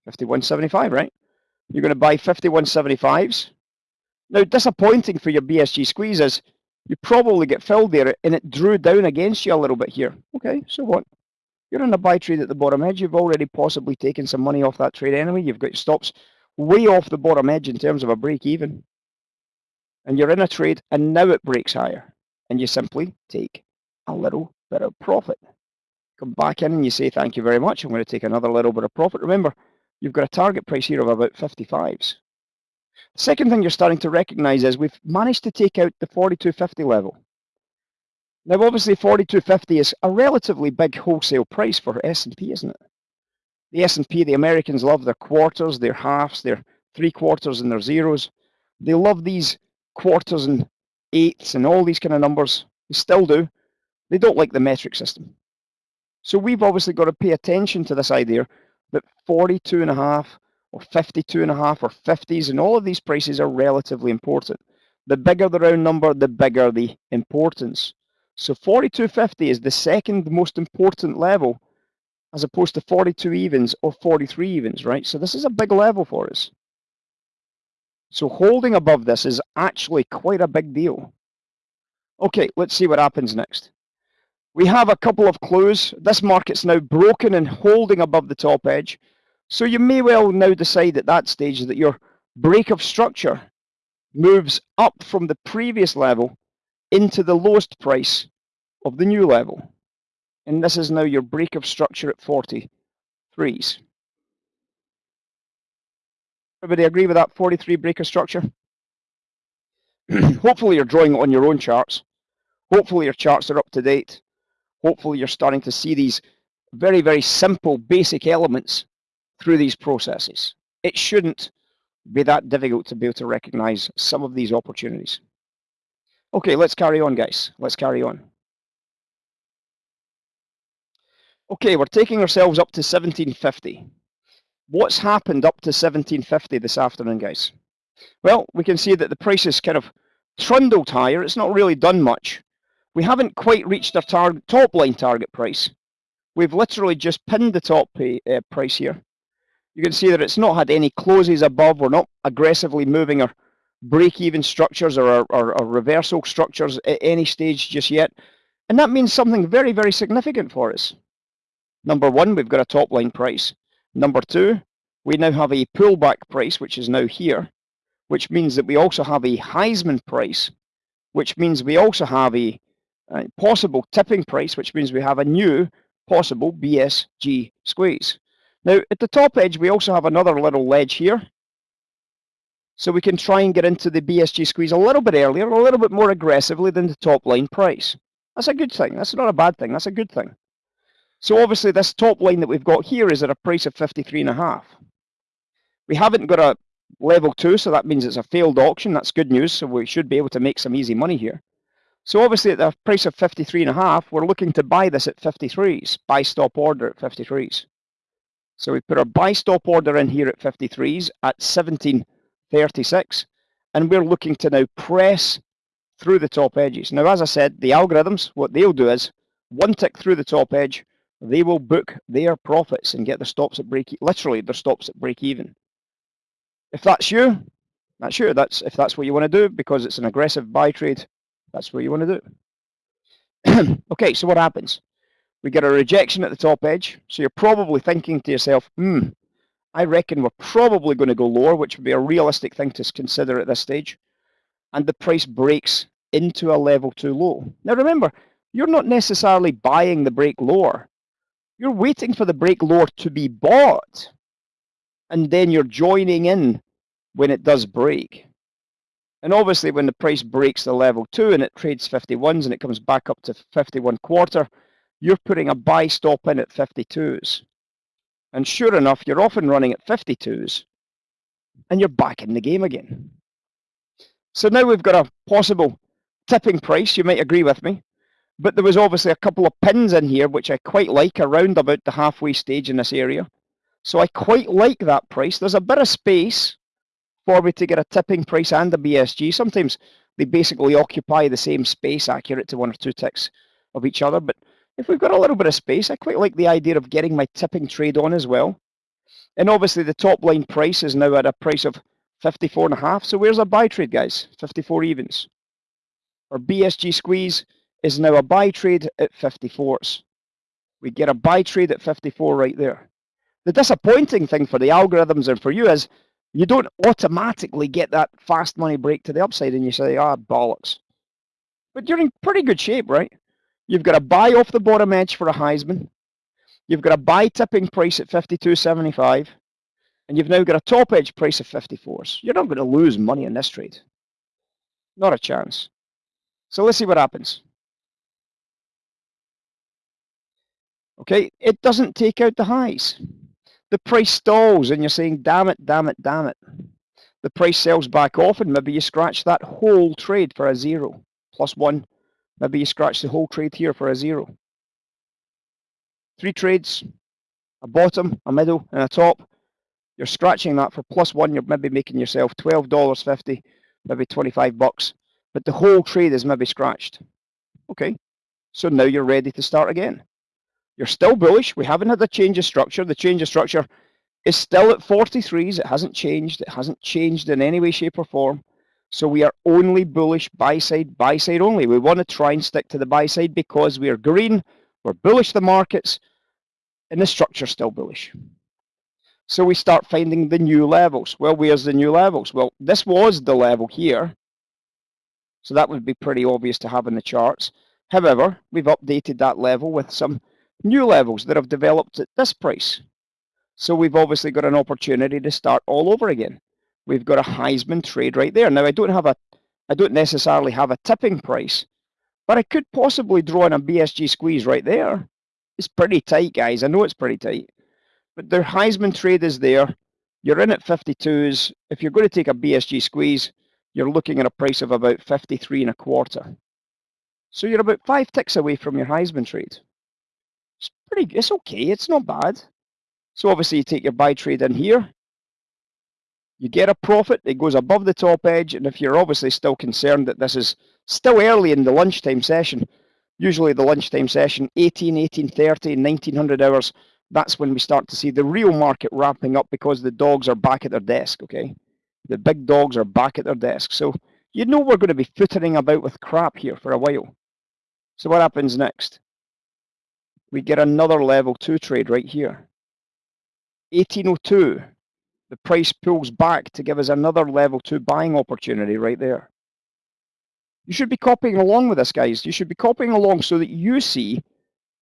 51.75, right? You're going to buy 5175s. Now, disappointing for your BSG squeeze is you probably get filled there and it drew down against you a little bit here. Okay, so what? You're in a buy trade at the bottom edge. You've already possibly taken some money off that trade anyway. You've got stops way off the bottom edge in terms of a break even. And you're in a trade and now it breaks higher. And you simply take a little bit of profit. Come back in and you say, thank you very much. I'm going to take another little bit of profit. Remember, you've got a target price here of about 55s. The second thing you're starting to recognize is we've managed to take out the 4250 level. Now, obviously, 4250 is a relatively big wholesale price for S&P, isn't it? The S&P, the Americans love their quarters, their halves, their three quarters and their zeros. They love these quarters and eighths and all these kind of numbers. They still do. They don't like the metric system. So we've obviously got to pay attention to this idea that 42 and a half or 52 and a half or 50s and all of these prices are relatively important. The bigger the round number, the bigger the importance. So 42.50 is the second most important level as opposed to 42 evens or 43 evens, right? So this is a big level for us. So holding above this is actually quite a big deal. Okay, let's see what happens next. We have a couple of clues. This market's now broken and holding above the top edge. So you may well now decide at that stage that your break of structure moves up from the previous level into the lowest price of the new level. And this is now your break of structure at 43s. Everybody agree with that 43 break of structure? Hopefully you're drawing it on your own charts. Hopefully your charts are up to date. Hopefully you're starting to see these very, very simple, basic elements through these processes. It shouldn't be that difficult to be able to recognize some of these opportunities. Okay, let's carry on, guys. Let's carry on. Okay, we're taking ourselves up to 1750. What's happened up to 1750 this afternoon, guys? Well, we can see that the price is kind of trundled higher. It's not really done much. We haven't quite reached our top line target price. We've literally just pinned the top pay, uh, price here. You can see that it's not had any closes above. We're not aggressively moving our break-even structures or our, our, our reversal structures at any stage just yet. And that means something very, very significant for us. Number one, we've got a top line price. Number two, we now have a pullback price, which is now here, which means that we also have a Heisman price, which means we also have a, a possible tipping price, which means we have a new possible BSG squeeze. Now, at the top edge, we also have another little ledge here. So we can try and get into the BSG squeeze a little bit earlier, a little bit more aggressively than the top line price. That's a good thing. That's not a bad thing. That's a good thing. So obviously this top line that we've got here is at a price of 53 and a half. We haven't got a level two, so that means it's a failed auction. That's good news. So we should be able to make some easy money here. So obviously at the price of 53 and a half, we're looking to buy this at 53s, buy stop order at 53s. So we put our buy stop order in here at 53s at 1736, and we're looking to now press through the top edges. Now, as I said, the algorithms, what they'll do is one tick through the top edge, they will book their profits and get their stops at break, literally their stops at break even. If that's you, that's you. That's if that's what you want to do because it's an aggressive buy trade. That's what you want to do. okay, so what happens? We get a rejection at the top edge. So you're probably thinking to yourself, hmm, I reckon we're probably going to go lower, which would be a realistic thing to consider at this stage. And the price breaks into a level two low. Now remember, you're not necessarily buying the break lower. You're waiting for the break lower to be bought. And then you're joining in when it does break. And obviously when the price breaks the level two and it trades 51s and it comes back up to 51 quarter, you're putting a buy stop in at 52s. And sure enough, you're often running at 52s and you're back in the game again. So now we've got a possible tipping price, you might agree with me, but there was obviously a couple of pins in here, which I quite like around about the halfway stage in this area. So I quite like that price. There's a bit of space for me to get a tipping price and a BSG. Sometimes they basically occupy the same space accurate to one or two ticks of each other. But if we've got a little bit of space, I quite like the idea of getting my tipping trade on as well. And obviously the top line price is now at a price of 54 and a half. So where's our buy trade, guys? 54 evens. Our BSG squeeze is now a buy trade at 54s. We get a buy trade at 54 right there. The disappointing thing for the algorithms and for you is you don't automatically get that fast money break to the upside and you say, ah, bollocks. But you're in pretty good shape, right? You've got a buy off the bottom edge for a Heisman. You've got a buy tipping price at 52.75. And you've now got a top edge price of 54s. You're not going to lose money in this trade. Not a chance. So let's see what happens. Okay, it doesn't take out the highs. The price stalls and you're saying, damn it, damn it, damn it. The price sells back off and maybe you scratch that whole trade for a zero. Plus one, maybe you scratch the whole trade here for a zero. Three trades, a bottom, a middle, and a top. You're scratching that for plus one, you're maybe making yourself $12.50, maybe 25 bucks. But the whole trade is maybe scratched. Okay, so now you're ready to start again. You're still bullish. We haven't had a change of structure. The change of structure is still at 43s. It hasn't changed. It hasn't changed in any way, shape or form. So we are only bullish buy side, buy side only. We want to try and stick to the buy side because we are green, we're bullish the markets, and the structure's still bullish. So we start finding the new levels. Well, where's the new levels? Well, this was the level here. So that would be pretty obvious to have in the charts. However, we've updated that level with some new levels that have developed at this price. So we've obviously got an opportunity to start all over again. We've got a Heisman trade right there. Now I don't have a, I don't necessarily have a tipping price, but I could possibly draw in a BSG squeeze right there. It's pretty tight, guys. I know it's pretty tight, but the Heisman trade is there. You're in at 52s. If you're going to take a BSG squeeze, you're looking at a price of about 53 and a quarter. So you're about five ticks away from your Heisman trade. Pretty, it's okay, it's not bad. So obviously you take your buy trade in here. You get a profit, it goes above the top edge, and if you're obviously still concerned that this is still early in the lunchtime session, usually the lunchtime session, 18, 1830, 1900 hours, that's when we start to see the real market wrapping up because the dogs are back at their desk, okay? The big dogs are back at their desk. So you know we're going to be footering about with crap here for a while. So what happens next? We get another level two trade right here. 1802, the price pulls back to give us another level two buying opportunity right there. You should be copying along with this, guys. You should be copying along so that you see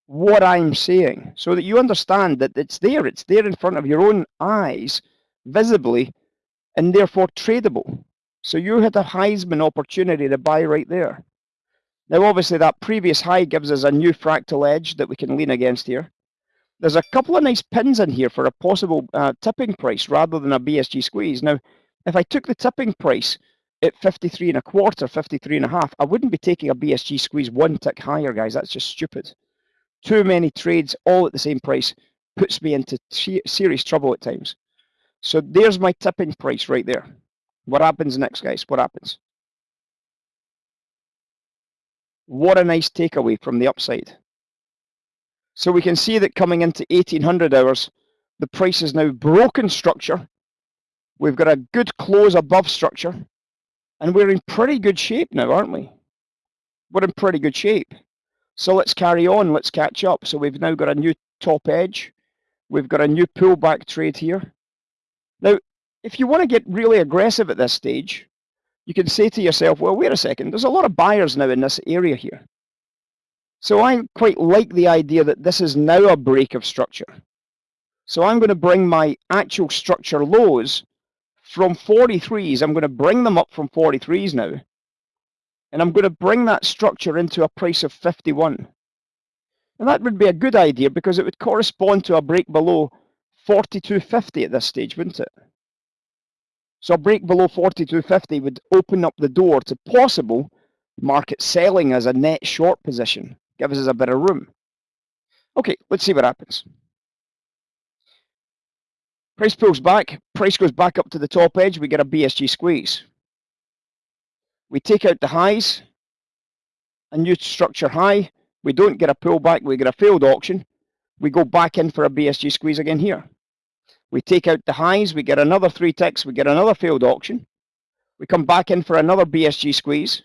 what I'm saying, so that you understand that it's there. It's there in front of your own eyes, visibly, and therefore tradable. So you had a Heisman opportunity to buy right there. Now, obviously, that previous high gives us a new fractal edge that we can lean against here. There's a couple of nice pins in here for a possible uh, tipping price rather than a BSG squeeze. Now, if I took the tipping price at 53 and a quarter, 53 and a half, I wouldn't be taking a BSG squeeze one tick higher, guys. That's just stupid. Too many trades all at the same price puts me into serious trouble at times. So there's my tipping price right there. What happens next, guys? What happens? What a nice takeaway from the upside. So we can see that coming into 1800 hours, the price is now broken structure. We've got a good close above structure. And we're in pretty good shape now, aren't we? We're in pretty good shape. So let's carry on. Let's catch up. So we've now got a new top edge. We've got a new pullback trade here. Now, if you want to get really aggressive at this stage, you can say to yourself, well, wait a second, there's a lot of buyers now in this area here. So I quite like the idea that this is now a break of structure. So I'm going to bring my actual structure lows from 43s. I'm going to bring them up from 43s now. And I'm going to bring that structure into a price of 51. And that would be a good idea because it would correspond to a break below 42.50 at this stage, wouldn't it? So a break below 42.50 would open up the door to possible market selling as a net short position, gives us a bit of room. Okay, let's see what happens. Price pulls back, price goes back up to the top edge, we get a BSG squeeze. We take out the highs, a new structure high, we don't get a pullback, we get a failed auction, we go back in for a BSG squeeze again here. We take out the highs, we get another three ticks, we get another failed auction. We come back in for another BSG squeeze.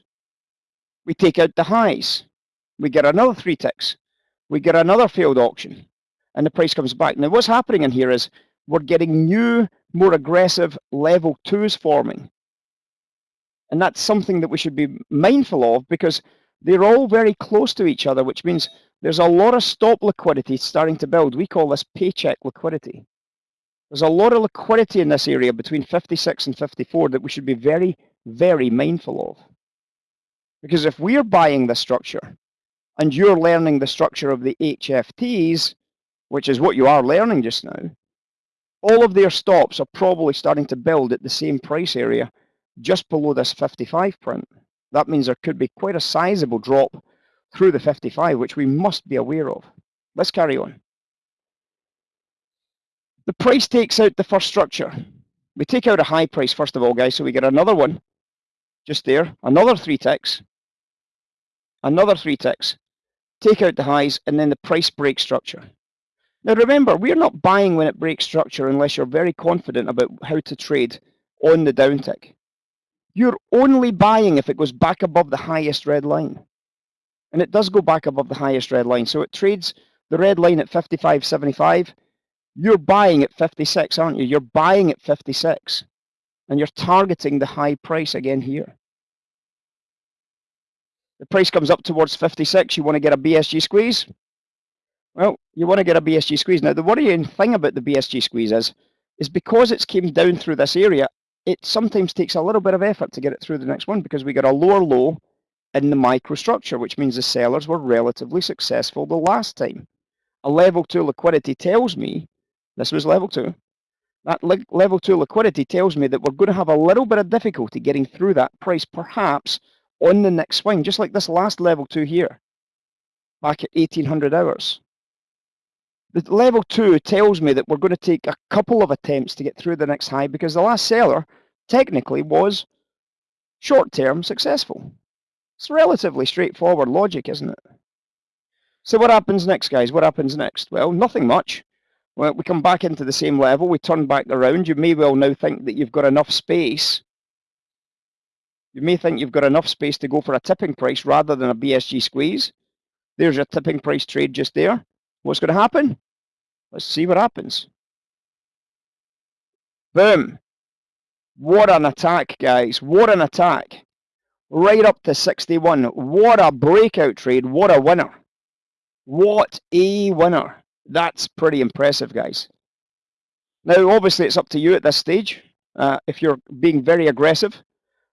We take out the highs. We get another three ticks. We get another failed auction. And the price comes back. Now what's happening in here is we're getting new, more aggressive level twos forming. And that's something that we should be mindful of because they're all very close to each other, which means there's a lot of stop liquidity starting to build. We call this paycheck liquidity. There's a lot of liquidity in this area between 56 and 54 that we should be very, very mindful of. Because if we're buying the structure and you're learning the structure of the HFTs, which is what you are learning just now, all of their stops are probably starting to build at the same price area just below this 55 print. That means there could be quite a sizable drop through the 55, which we must be aware of. Let's carry on. The price takes out the first structure. We take out a high price first of all, guys, so we get another one just there, another three ticks, another three ticks, take out the highs, and then the price break structure. Now remember, we're not buying when it breaks structure unless you're very confident about how to trade on the downtick. You're only buying if it goes back above the highest red line. And it does go back above the highest red line. So it trades the red line at 55.75. You're buying at 56, aren't you? You're buying at 56. And you're targeting the high price again here. The price comes up towards 56. You want to get a BSG squeeze? Well, you want to get a BSG squeeze. Now, the worrying thing about the BSG squeeze is, is because it's came down through this area, it sometimes takes a little bit of effort to get it through the next one because we got a lower low in the microstructure, which means the sellers were relatively successful the last time. A level two liquidity tells me, this was level two, that level two liquidity tells me that we're going to have a little bit of difficulty getting through that price, perhaps on the next swing, just like this last level two here, back at 1800 hours. The level two tells me that we're going to take a couple of attempts to get through the next high because the last seller technically was short-term successful. It's relatively straightforward logic, isn't it? So what happens next, guys? What happens next? Well, nothing much. Well, we come back into the same level. We turn back around. You may well now think that you've got enough space. You may think you've got enough space to go for a tipping price rather than a BSG squeeze. There's your tipping price trade just there. What's going to happen? Let's see what happens. Boom. What an attack, guys. What an attack. Right up to 61. What a breakout trade. What a winner. What a winner. That's pretty impressive, guys. Now, obviously, it's up to you at this stage. Uh, if you're being very aggressive,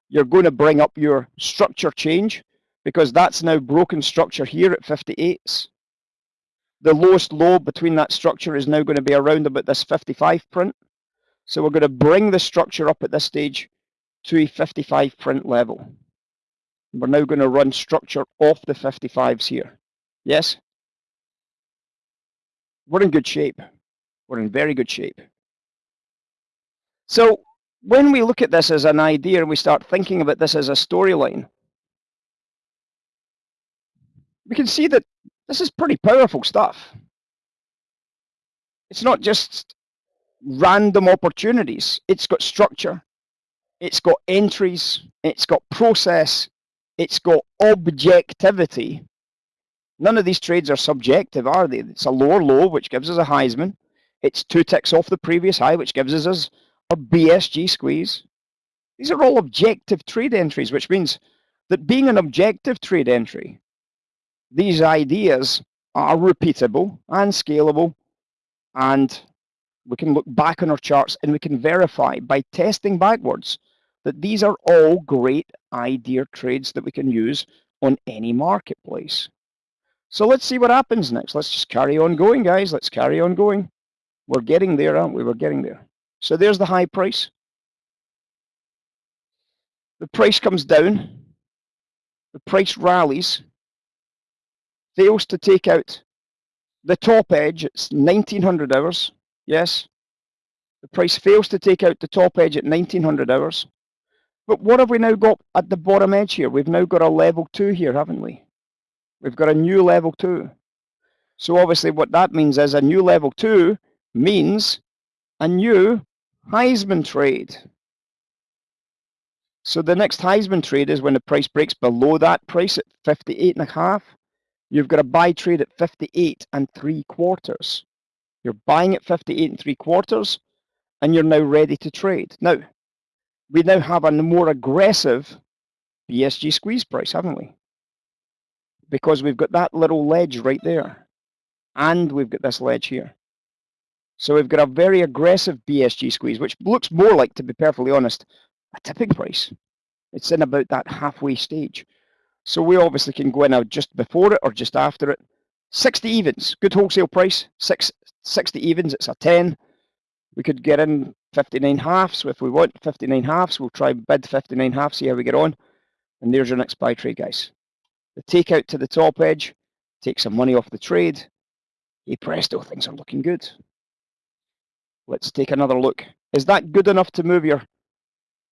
you're going to bring up your structure change because that's now broken structure here at 58s the lowest low between that structure is now going to be around about this 55 print. So we're going to bring the structure up at this stage to a 55 print level. We're now going to run structure off the 55s here. Yes? We're in good shape. We're in very good shape. So when we look at this as an idea and we start thinking about this as a storyline, we can see that this is pretty powerful stuff. It's not just random opportunities. It's got structure. It's got entries. It's got process. It's got objectivity. None of these trades are subjective, are they? It's a lower low, which gives us a Heisman. It's two ticks off the previous high, which gives us a BSG squeeze. These are all objective trade entries, which means that being an objective trade entry these ideas are repeatable and scalable and we can look back on our charts and we can verify by testing backwards that these are all great idea trades that we can use on any marketplace. So let's see what happens next. Let's just carry on going, guys. Let's carry on going. We're getting there, aren't we? We're getting there. So there's the high price. The price comes down. The price rallies fails to take out the top edge, it's 1900 hours, yes. The price fails to take out the top edge at 1900 hours. But what have we now got at the bottom edge here? We've now got a level two here, haven't we? We've got a new level two. So obviously what that means is a new level two means a new Heisman trade. So the next Heisman trade is when the price breaks below that price at 58 and a half. You've got a buy trade at 58 and three quarters. You're buying at 58 and three quarters, and you're now ready to trade. Now, we now have a more aggressive BSG squeeze price, haven't we? Because we've got that little ledge right there, and we've got this ledge here. So we've got a very aggressive BSG squeeze, which looks more like, to be perfectly honest, a tipping price. It's in about that halfway stage. So we obviously can go in now just before it or just after it. 60 evens, good wholesale price, six, 60 evens, it's a 10. We could get in 59 halves if we want 59 halves. We'll try bid 59 halves, see how we get on. And there's your next buy trade, guys. The takeout to the top edge, take some money off the trade. Hey presto, things are looking good. Let's take another look. Is that good enough to move your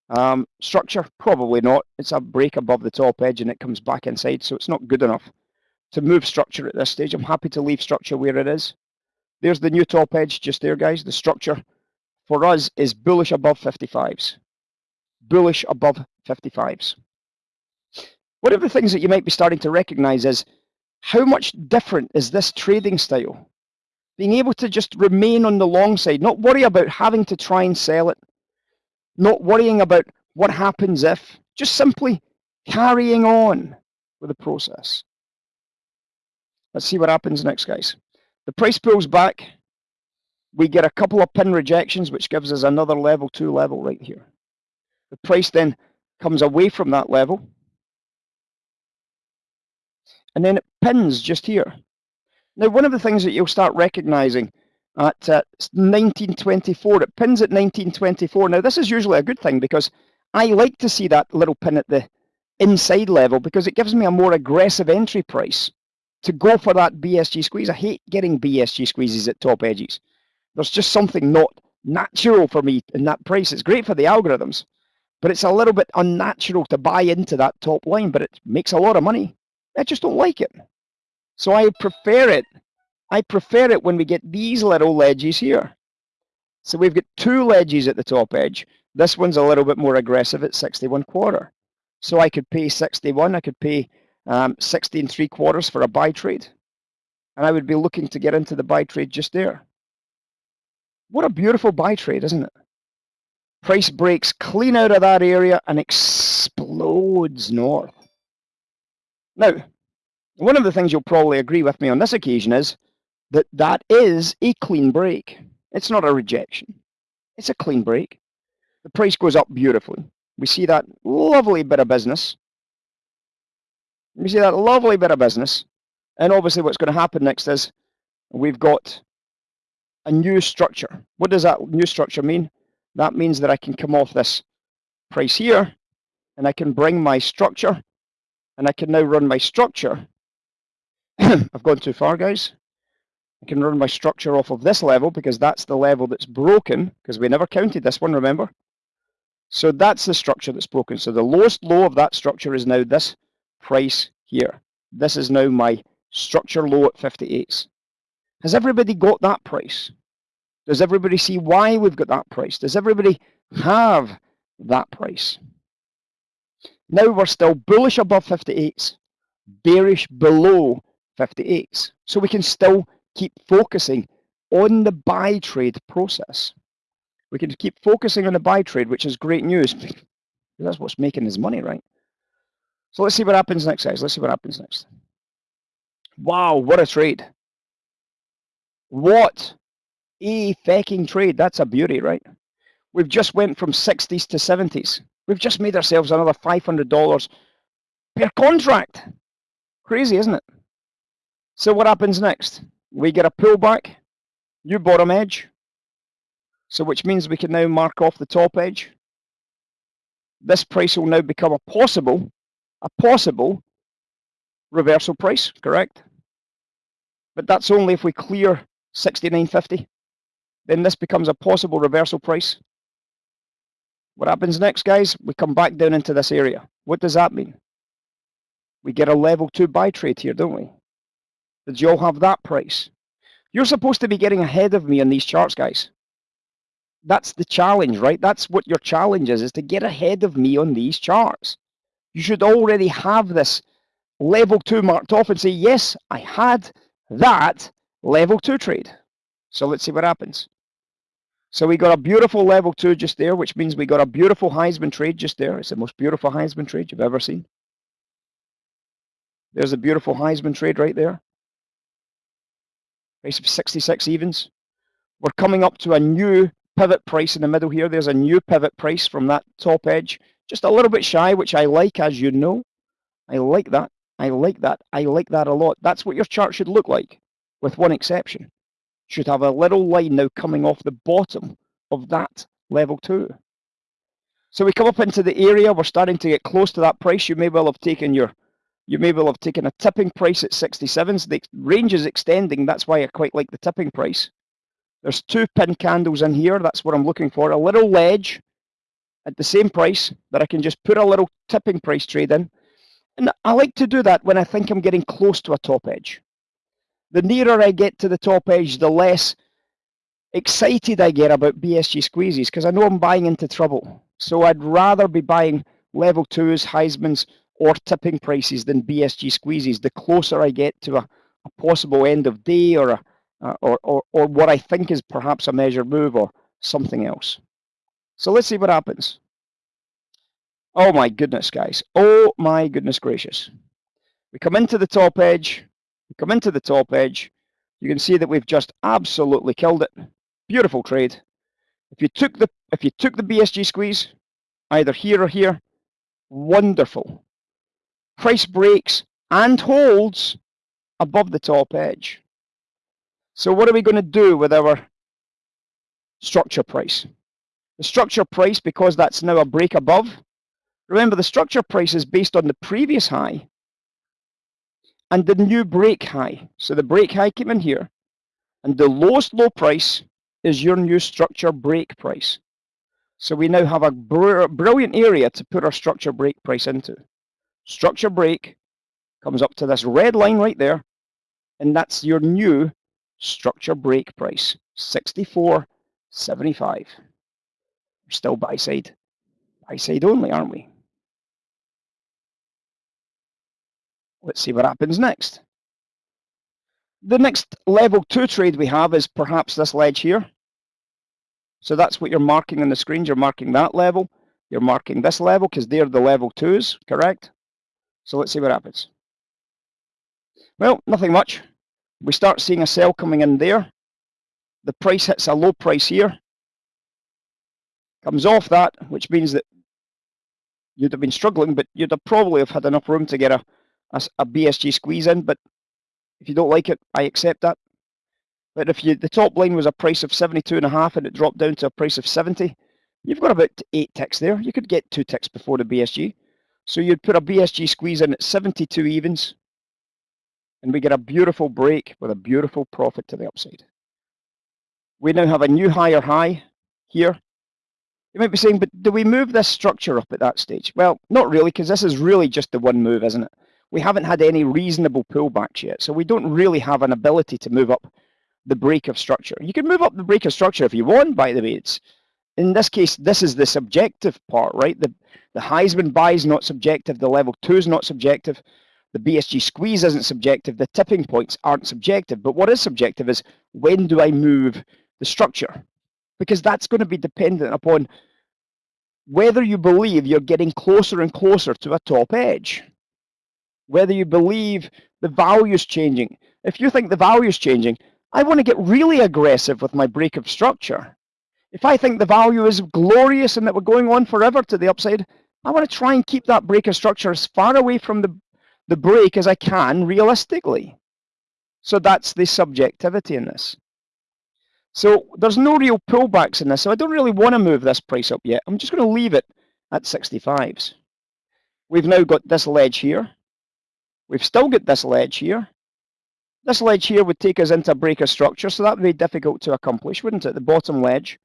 um, structure, probably not. It's a break above the top edge and it comes back inside, so it's not good enough to move structure at this stage. I'm happy to leave structure where it is. There's the new top edge just there, guys. The structure for us is bullish above 55s. Bullish above 55s. One of the things that you might be starting to recognize is how much different is this trading style? Being able to just remain on the long side, not worry about having to try and sell it, not worrying about what happens if, just simply carrying on with the process. Let's see what happens next, guys. The price pulls back. We get a couple of pin rejections, which gives us another level two level right here. The price then comes away from that level. And then it pins just here. Now, one of the things that you'll start recognizing at uh, 1924, it pins at 1924. Now, this is usually a good thing because I like to see that little pin at the inside level because it gives me a more aggressive entry price to go for that BSG squeeze. I hate getting BSG squeezes at top edges. There's just something not natural for me in that price. It's great for the algorithms, but it's a little bit unnatural to buy into that top line, but it makes a lot of money. I just don't like it. So I prefer it. I prefer it when we get these little ledges here. So we've got two ledges at the top edge. This one's a little bit more aggressive at 61 quarter. So I could pay 61, I could pay um, 16 three quarters for a buy trade. And I would be looking to get into the buy trade just there. What a beautiful buy trade, isn't it? Price breaks clean out of that area and explodes north. Now, one of the things you'll probably agree with me on this occasion is that that is a clean break. It's not a rejection. It's a clean break. The price goes up beautifully. We see that lovely bit of business. We see that lovely bit of business. And obviously what's going to happen next is we've got a new structure. What does that new structure mean? That means that I can come off this price here and I can bring my structure and I can now run my structure. I've gone too far, guys. I can run my structure off of this level because that's the level that's broken because we never counted this one, remember? So that's the structure that's broken. So the lowest low of that structure is now this price here. This is now my structure low at 58. Has everybody got that price? Does everybody see why we've got that price? Does everybody have that price? Now we're still bullish above 58, bearish below 58. So we can still keep focusing on the buy trade process. We can keep focusing on the buy trade, which is great news. That's what's making his money, right? So let's see what happens next, guys. Let's see what happens next. Wow, what a trade. What a fucking trade. That's a beauty, right? We've just went from 60s to 70s. We've just made ourselves another $500 per contract. Crazy, isn't it? So what happens next? We get a pullback, new bottom edge, so which means we can now mark off the top edge. This price will now become a possible, a possible reversal price, correct? But that's only if we clear 69.50. Then this becomes a possible reversal price. What happens next, guys? We come back down into this area. What does that mean? We get a level two buy trade here, don't we? Did you all have that price? You're supposed to be getting ahead of me on these charts, guys that's the challenge, right? That's what your challenge is, is to get ahead of me on these charts. You should already have this level two marked off and say, yes, I had that level two trade. So let's see what happens. So we got a beautiful level two just there, which means we got a beautiful Heisman trade just there. It's the most beautiful Heisman trade you've ever seen. There's a beautiful Heisman trade right there. Price of 66 evens. We're coming up to a new pivot price in the middle here. There's a new pivot price from that top edge, just a little bit shy, which I like, as you know. I like that. I like that. I like that a lot. That's what your chart should look like, with one exception. Should have a little line now coming off the bottom of that level two. So we come up into the area. We're starting to get close to that price. You may well have taken your, you may well have taken a tipping price at 67s. The range is extending. That's why I quite like the tipping price. There's two pin candles in here. That's what I'm looking for. A little ledge at the same price that I can just put a little tipping price trade in. And I like to do that when I think I'm getting close to a top edge. The nearer I get to the top edge, the less excited I get about BSG squeezes because I know I'm buying into trouble. So I'd rather be buying level twos, Heisman's, or tipping prices than BSG squeezes. The closer I get to a, a possible end of day or, a, or, or, or what I think is perhaps a measured move or something else. So let's see what happens. Oh my goodness, guys. Oh my goodness gracious. We come into the top edge. Come into the top edge. You can see that we've just absolutely killed it. Beautiful trade. If you took the if you took the BSG squeeze, either here or here, wonderful. Price breaks and holds above the top edge. So what are we going to do with our structure price? The structure price, because that's now a break above, remember the structure price is based on the previous high and the new break high. So the break high came in here and the lowest low price is your new structure break price. So we now have a br brilliant area to put our structure break price into. Structure break comes up to this red line right there, and that's your new structure break price, 64.75. We're still buy side, buy side only, aren't we? Let's see what happens next. The next level two trade we have is perhaps this ledge here. So that's what you're marking on the screens. You're marking that level. You're marking this level because they're the level twos, correct? So let's see what happens. Well, nothing much. We start seeing a sell coming in there. The price hits a low price here. Comes off that, which means that you'd have been struggling, but you'd have probably have had enough room to get a, a, a BSG squeeze in. But if you don't like it, I accept that. But if you the top line was a price of 72 and a half and it dropped down to a price of 70, you've got about eight ticks there. You could get two ticks before the BSG. So you'd put a BSG squeeze in at 72 evens and we get a beautiful break with a beautiful profit to the upside. We now have a new higher high here. You might be saying, but do we move this structure up at that stage? Well, not really, because this is really just the one move, isn't it? We haven't had any reasonable pullbacks yet, so we don't really have an ability to move up the break of structure. You can move up the break of structure if you want, by the way. It's, in this case, this is the subjective part, right? The, the Heisman buy is not subjective, the level two is not subjective, the BSG squeeze isn't subjective, the tipping points aren't subjective. But what is subjective is when do I move the structure? Because that's going to be dependent upon whether you believe you're getting closer and closer to a top edge, whether you believe the value is changing. If you think the value is changing, I want to get really aggressive with my break of structure. If I think the value is glorious and that we're going on forever to the upside, I want to try and keep that break of structure as far away from the, the break as I can realistically. So that's the subjectivity in this. So there's no real pullbacks in this, so I don't really want to move this price up yet. I'm just going to leave it at 65s. We've now got this ledge here. We've still got this ledge here. This ledge here would take us into a break of structure, so that would be difficult to accomplish, wouldn't it? The bottom ledge,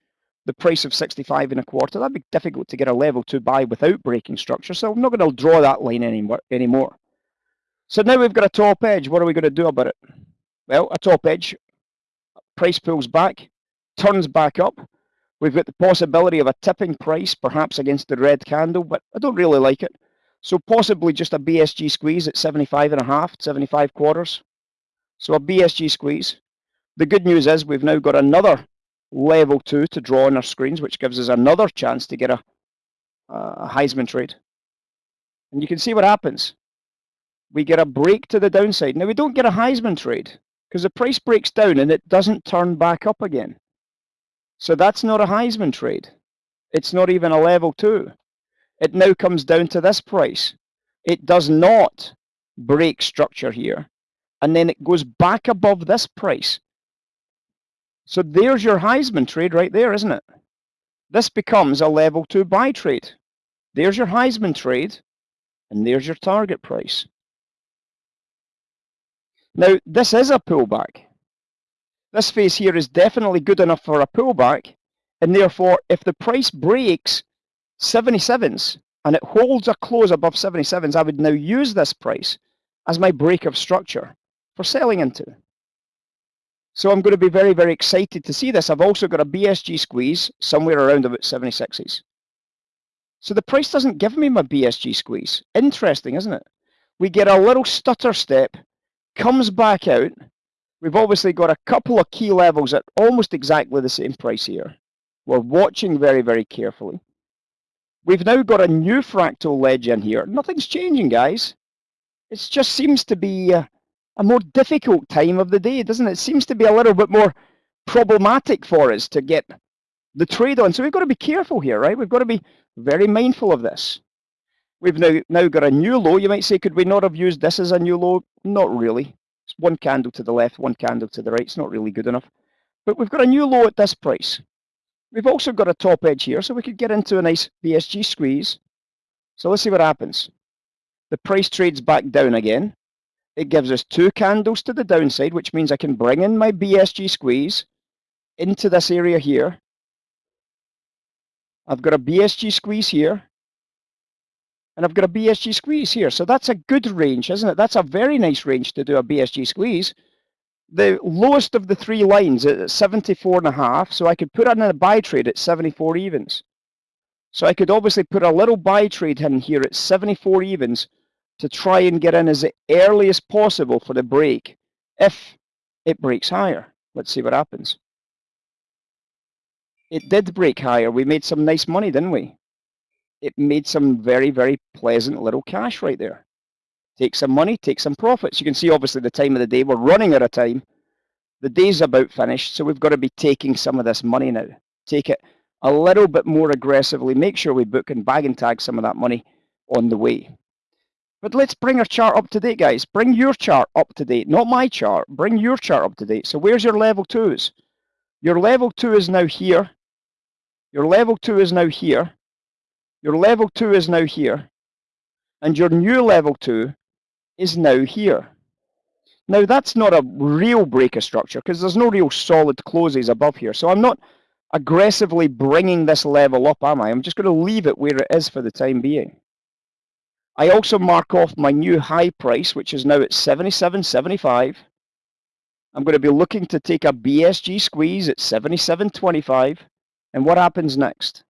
the price of 65 and a quarter, that'd be difficult two get a level to buy without breaking structure, so I'm not going to draw that line anymore. So now we've got a top edge. What are we going to do about it? Well, a top edge, price pulls back, turns back up. We've got the possibility of a tipping price, perhaps against the red candle, but I don't really like it. So possibly just a BSG squeeze at 75 and a half, 75 quarters. So a BSG squeeze. The good news is we've now got another level two to draw on our screens, which gives us another chance to get a, a Heisman trade. And you can see what happens. We get a break to the downside. Now we don't get a Heisman trade because the price breaks down and it doesn't turn back up again. So that's not a Heisman trade. It's not even a level two. It now comes down to this price. It does not break structure here and then it goes back above this price. So there's your Heisman trade right there, isn't it? This becomes a level two buy trade. There's your Heisman trade, and there's your target price. Now, this is a pullback. This phase here is definitely good enough for a pullback, and therefore, if the price breaks 77s and it holds a close above 77s, I would now use this price as my break of structure for selling into. So I'm going to be very, very excited to see this. I've also got a BSG squeeze somewhere around about 76s. So the price doesn't give me my BSG squeeze. Interesting, isn't it? We get a little stutter step, comes back out. We've obviously got a couple of key levels at almost exactly the same price here. We're watching very, very carefully. We've now got a new fractal ledge in here. Nothing's changing, guys. It just seems to be a, a more difficult time of the day, doesn't it? It seems to be a little bit more problematic for us to get the trade on. So we've got to be careful here, right? We've got to be very mindful of this. We've now, now got a new low. You might say, could we not have used this as a new low? Not really. It's one candle to the left, one candle to the right. It's not really good enough. But we've got a new low at this price. We've also got a top edge here, so we could get into a nice BSG squeeze. So let's see what happens. The price trades back down again. It gives us two candles to the downside, which means I can bring in my BSG squeeze into this area here. I've got a BSG squeeze here. And I've got a BSG squeeze here. So that's a good range, isn't it? That's a very nice range to do a BSG squeeze the lowest of the three lines at 74 and a half, so I could put in a buy trade at 74 evens. So I could obviously put a little buy trade in here at 74 evens to try and get in as early as possible for the break if it breaks higher. Let's see what happens. It did break higher. We made some nice money, didn't we? It made some very, very pleasant little cash right there take some money, take some profits. You can see obviously the time of the day, we're running out of time. The day's about finished, so we've got to be taking some of this money now. Take it a little bit more aggressively, make sure we book and bag and tag some of that money on the way. But let's bring our chart up to date, guys. Bring your chart up to date, not my chart. Bring your chart up to date. So where's your level twos? Your level two is now here. Your level two is now here. Your level two is now here. And your new level two is now here. Now that's not a real break of structure because there's no real solid closes above here. So I'm not aggressively bringing this level up, am I? I'm just going to leave it where it is for the time being. I also mark off my new high price, which is now at 77.75. I'm going to be looking to take a BSG squeeze at 77.25. And what happens next?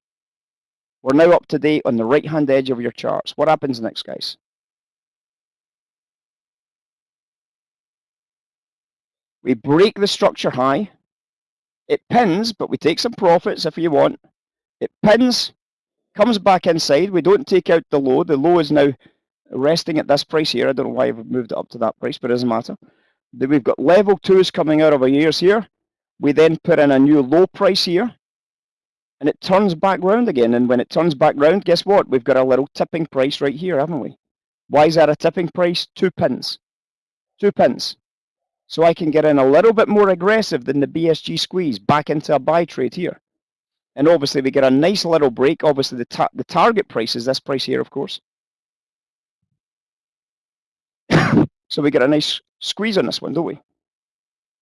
We're now up to date on the right-hand edge of your charts. What happens next, guys? We break the structure high. It pins, but we take some profits if you want. It pins, comes back inside. We don't take out the low. The low is now resting at this price here. I don't know why I've moved it up to that price, but it doesn't matter. Then we've got level twos coming out of our ears here. We then put in a new low price here. And it turns back round again. And when it turns back round, guess what? We've got a little tipping price right here, haven't we? Why is that a tipping price? Two pins. Two pins. So I can get in a little bit more aggressive than the BSG squeeze back into a buy trade here. And obviously we get a nice little break. Obviously the, ta the target price is this price here, of course. so we get a nice squeeze on this one, don't we?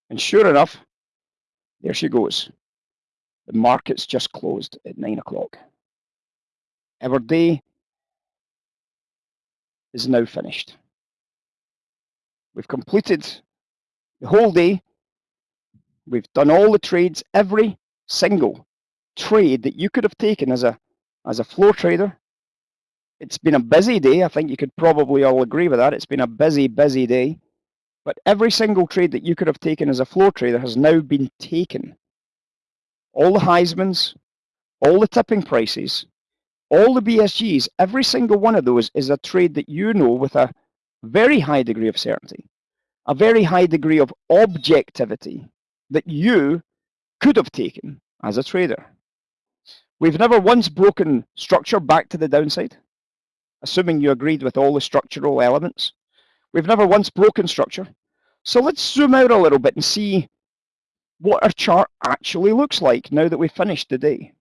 And sure enough, there she goes. The market's just closed at nine o'clock. Our day is now finished. We've completed the whole eh, day. We've done all the trades, every single trade that you could have taken as a as a floor trader. It's been a busy day. I think you could probably all agree with that. It's been a busy, busy day. But every single trade that you could have taken as a floor trader has now been taken. All the Heismans, all the tipping prices, all the BSGs, every single one of those is a trade that you know with a very high degree of certainty a very high degree of objectivity that you could have taken as a trader. We've never once broken structure back to the downside, assuming you agreed with all the structural elements. We've never once broken structure. So let's zoom out a little bit and see what our chart actually looks like now that we've finished the day.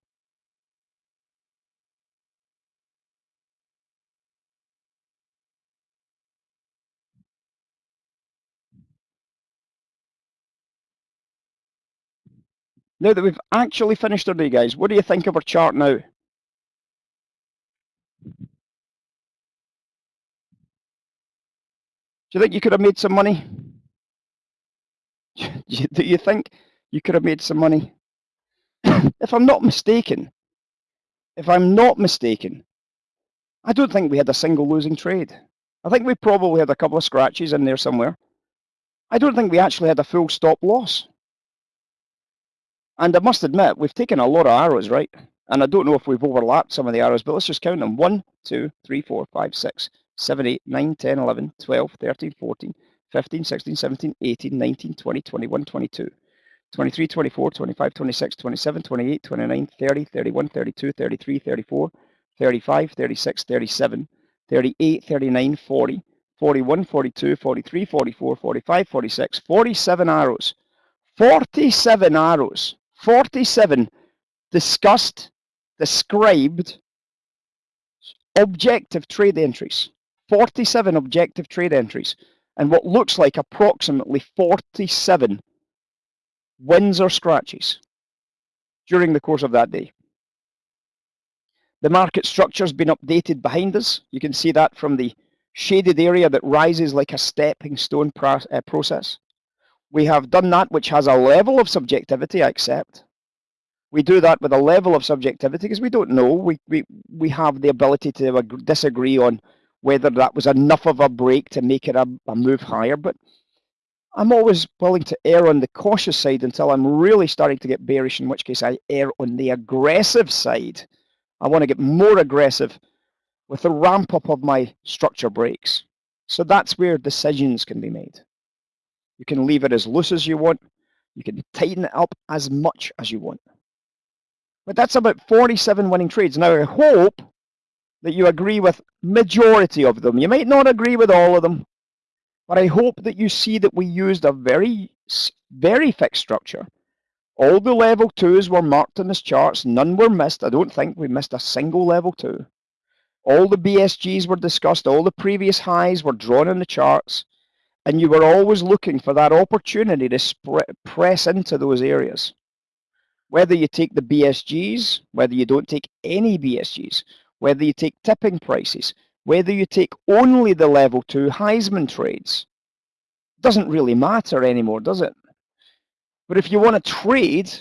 Now that we've actually finished our day, guys, what do you think of our chart now? Do you think you could have made some money? Do you think you could have made some money? if I'm not mistaken, if I'm not mistaken, I don't think we had a single losing trade. I think we probably had a couple of scratches in there somewhere. I don't think we actually had a full stop loss. And I must admit, we've taken a lot of arrows, right? And I don't know if we've overlapped some of the arrows, but let's just count them. 1, 2, 3, 4, 5, 6, 7, 8, 9, 10, 11, 12, 13, 14, 15, 16, 17, 18, 19, 20, 21, 22, 23, 24, 25, 26, 27, 28, 29, 30, 31, 32, 33, 34, 35, 36, 37, 38, 39, 40, 41, 42, 43, 44, 45, 46, 47 arrows. 47 arrows. 47 discussed, described objective trade entries. 47 objective trade entries and what looks like approximately 47 wins or scratches during the course of that day. The market structure has been updated behind us. You can see that from the shaded area that rises like a stepping stone uh, process. We have done that which has a level of subjectivity, I accept. We do that with a level of subjectivity because we don't know. We, we, we have the ability to disagree on whether that was enough of a break to make it a, a move higher. But I'm always willing to err on the cautious side until I'm really starting to get bearish, in which case I err on the aggressive side. I want to get more aggressive with the ramp up of my structure breaks. So that's where decisions can be made. You can leave it as loose as you want. You can tighten it up as much as you want. But that's about 47 winning trades. Now, I hope that you agree with majority of them. You might not agree with all of them, but I hope that you see that we used a very, very fixed structure. All the level twos were marked on this charts. None were missed. I don't think we missed a single level two. All the BSGs were discussed. All the previous highs were drawn in the charts. And you were always looking for that opportunity to press into those areas. Whether you take the BSGs, whether you don't take any BSGs, whether you take tipping prices, whether you take only the level two Heisman trades, doesn't really matter anymore, does it? But if you want to trade,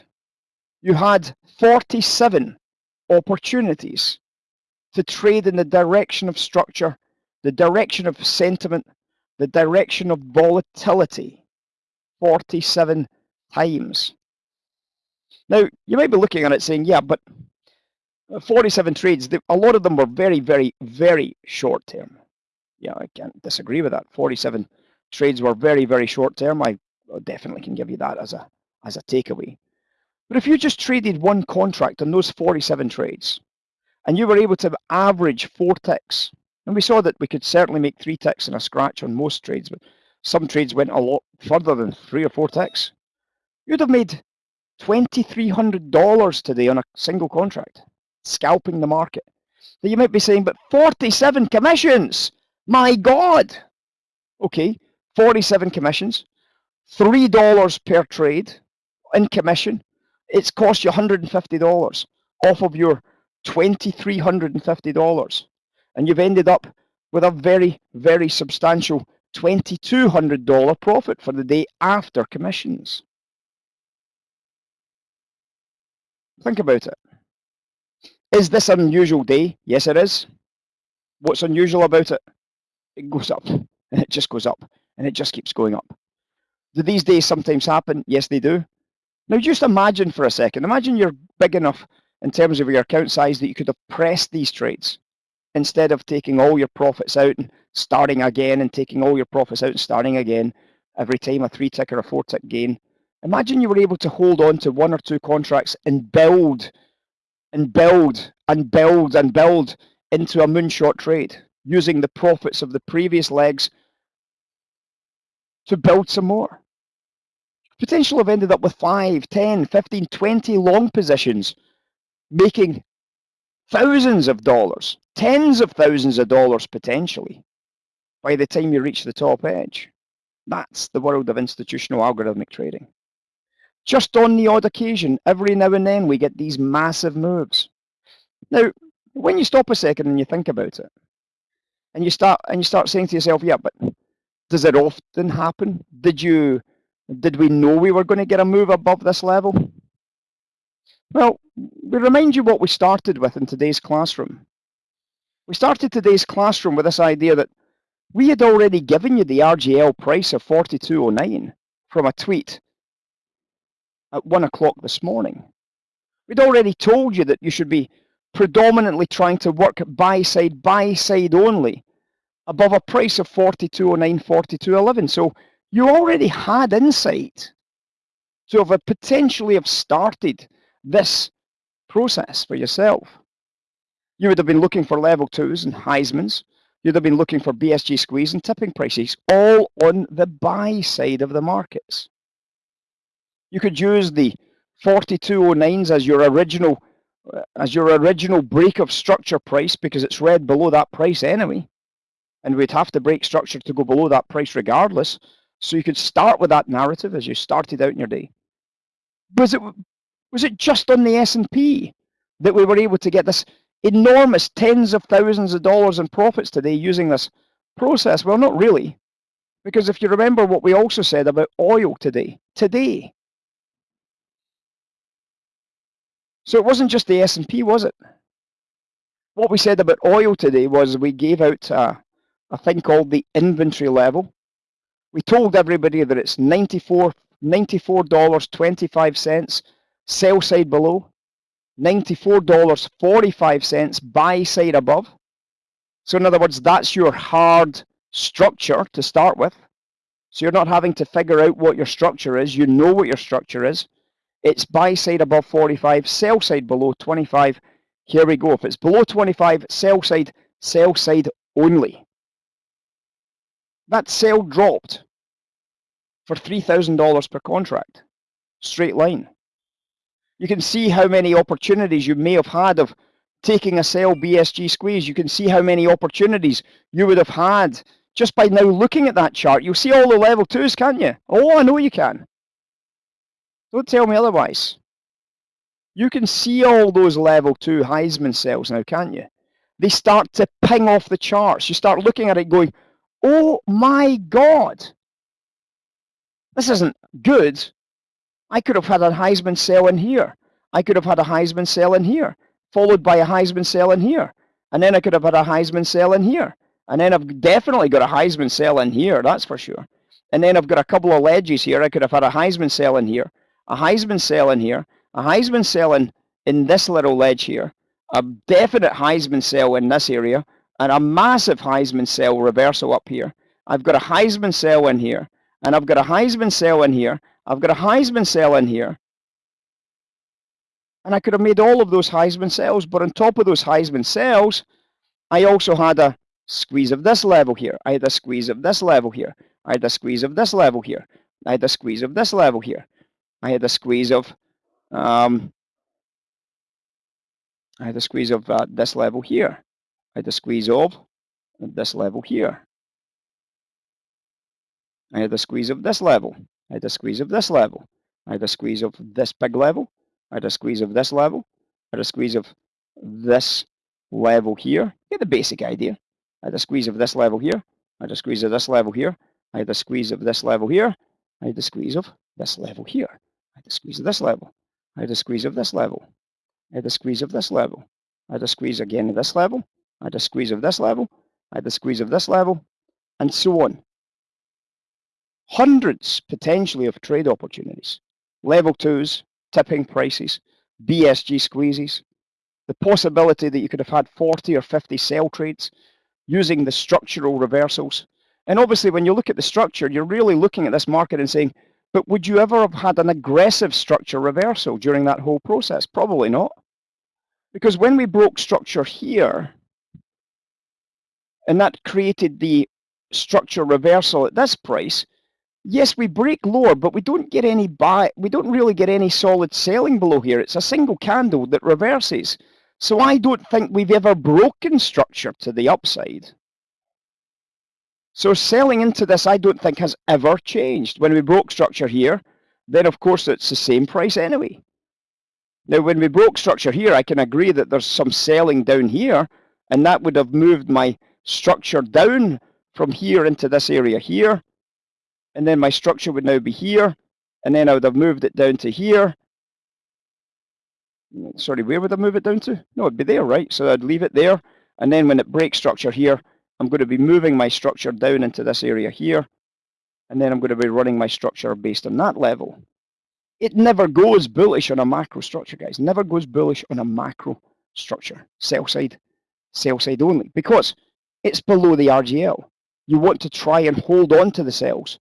you had 47 opportunities to trade in the direction of structure, the direction of sentiment, the direction of volatility 47 times. Now, you might be looking at it saying, yeah, but uh, 47 trades, a lot of them were very, very, very short term. Yeah, I can't disagree with that. 47 trades were very, very short term. I uh, definitely can give you that as a as a takeaway. But if you just traded one contract on those 47 trades, and you were able to average four ticks, and we saw that we could certainly make three ticks and a scratch on most trades, but some trades went a lot further than three or four ticks, you'd have made $2,300 today on a single contract scalping the market. So you might be saying, but 47 commissions, my God. Okay, 47 commissions, $3 per trade in commission. It's cost you $150 off of your $2,350. And you've ended up with a very, very substantial $2,200 profit for the day after commissions. Think about it. Is this an unusual day? Yes, it is. What's unusual about it? It goes up, and it just goes up, and it just keeps going up. Do these days sometimes happen? Yes, they do. Now, just imagine for a second. Imagine you're big enough in terms of your account size that you could have pressed these trades instead of taking all your profits out and starting again and taking all your profits out and starting again every time a three tick or a four tick gain. Imagine you were able to hold on to one or two contracts and build and build and build and build into a moonshot trade using the profits of the previous legs to build some more. Potential have ended up with 5, 10, 15, 20 long positions, making thousands of dollars, tens of thousands of dollars potentially, by the time you reach the top edge. That's the world of institutional algorithmic trading. Just on the odd occasion, every now and then, we get these massive moves. Now, when you stop a second and you think about it, and you start and you start saying to yourself, yeah, but does it often happen? Did you Did we know we were going to get a move above this level? Well, we remind you what we started with in today's classroom. We started today's classroom with this idea that we had already given you the RGL price of 42.09 from a tweet at one o'clock this morning. We'd already told you that you should be predominantly trying to work buy side, buy side only above a price of 42.09, 42.11. So you already had insight to have potentially have started this process for yourself. You would have been looking for level twos and Heisman's. You'd have been looking for BSG squeeze and tipping prices, all on the buy side of the markets. You could use the 4209s as your original uh, as your original break of structure price because it's read below that price anyway. And we'd have to break structure to go below that price regardless. So you could start with that narrative as you started out in your day. Was it was it just on the S&P that we were able to get this enormous tens of thousands of dollars in profits today using this process? Well, not really. Because if you remember what we also said about oil today, today. So it wasn't just the S&P, was it? What we said about oil today was we gave out a, a thing called the inventory level. We told everybody that it's 94 $94.25 sell side below, $94.45 buy side above. So in other words, that's your hard structure to start with. So you're not having to figure out what your structure is. You know what your structure is. It's buy side above 45, sell side below 25. Here we go. If it's below 25, sell side, sell side only. That sell dropped for $3,000 per contract, straight line you can see how many opportunities you may have had of taking a sell BSG squeeze. You can see how many opportunities you would have had just by now looking at that chart. You'll see all the level twos, can't you? Oh, I know you can. Don't tell me otherwise. You can see all those level two Heisman sells now, can't you? They start to ping off the charts. You start looking at it going, oh my God, this isn't good. I could have had a Heisman sale in here. I could have had a Heisman sale in here, followed by a Heisman sale in here. And then I could have had a Heisman sale in here. And then I've definitely got a Heisman sale in here, that's for sure. And then I've got a couple of ledges here. I could have had a Heisman sale in here, a Heisman sale in here, a Heisman sale in, in this little ledge here, a definite Heisman sale in this area, and a massive Heisman sale reversal up here. I've got a Heisman sale in here, and I've got a Heisman sale in here, I've got a Heisman sell in here. And I could have made all of those Heisman sells, but on top of those Heisman sells, I also had a squeeze of this level here. I had a squeeze of this level here. I had a squeeze of this level here. I had a squeeze of this level here. I had a squeeze of um, I had a squeeze of uh, this level here. I had a squeeze of this level here. I had a squeeze of this level. I had a squeeze of this level. I had a squeeze of this big level. I had a squeeze of this level. I had a squeeze of this level here. Get the basic idea. I had a squeeze of this level here. I had a squeeze of this level here. I had a squeeze of this level here. I had a squeeze of this level here. I had a squeeze of this level. I had a squeeze of this level. I had a squeeze of this level. I had a squeeze again of this level. I had a squeeze of this level. I had a squeeze of this level, and so on hundreds potentially of trade opportunities. Level twos, tipping prices, BSG squeezes, the possibility that you could have had 40 or 50 sell trades using the structural reversals. And obviously, when you look at the structure, you're really looking at this market and saying, but would you ever have had an aggressive structure reversal during that whole process? Probably not. Because when we broke structure here, and that created the structure reversal at this price, yes, we break lower, but we don't get any buy. We don't really get any solid selling below here. It's a single candle that reverses. So I don't think we've ever broken structure to the upside. So selling into this, I don't think has ever changed. When we broke structure here, then of course it's the same price anyway. Now, when we broke structure here, I can agree that there's some selling down here, and that would have moved my structure down from here into this area here, and then my structure would now be here, and then I would have moved it down to here. Sorry, where would I move it down to? No, it'd be there, right? So I'd leave it there, and then when it breaks structure here, I'm going to be moving my structure down into this area here, and then I'm going to be running my structure based on that level. It never goes bullish on a macro structure, guys. Never goes bullish on a macro structure. Sell side, sell side only, because it's below the RGL. You want to try and hold on to the sells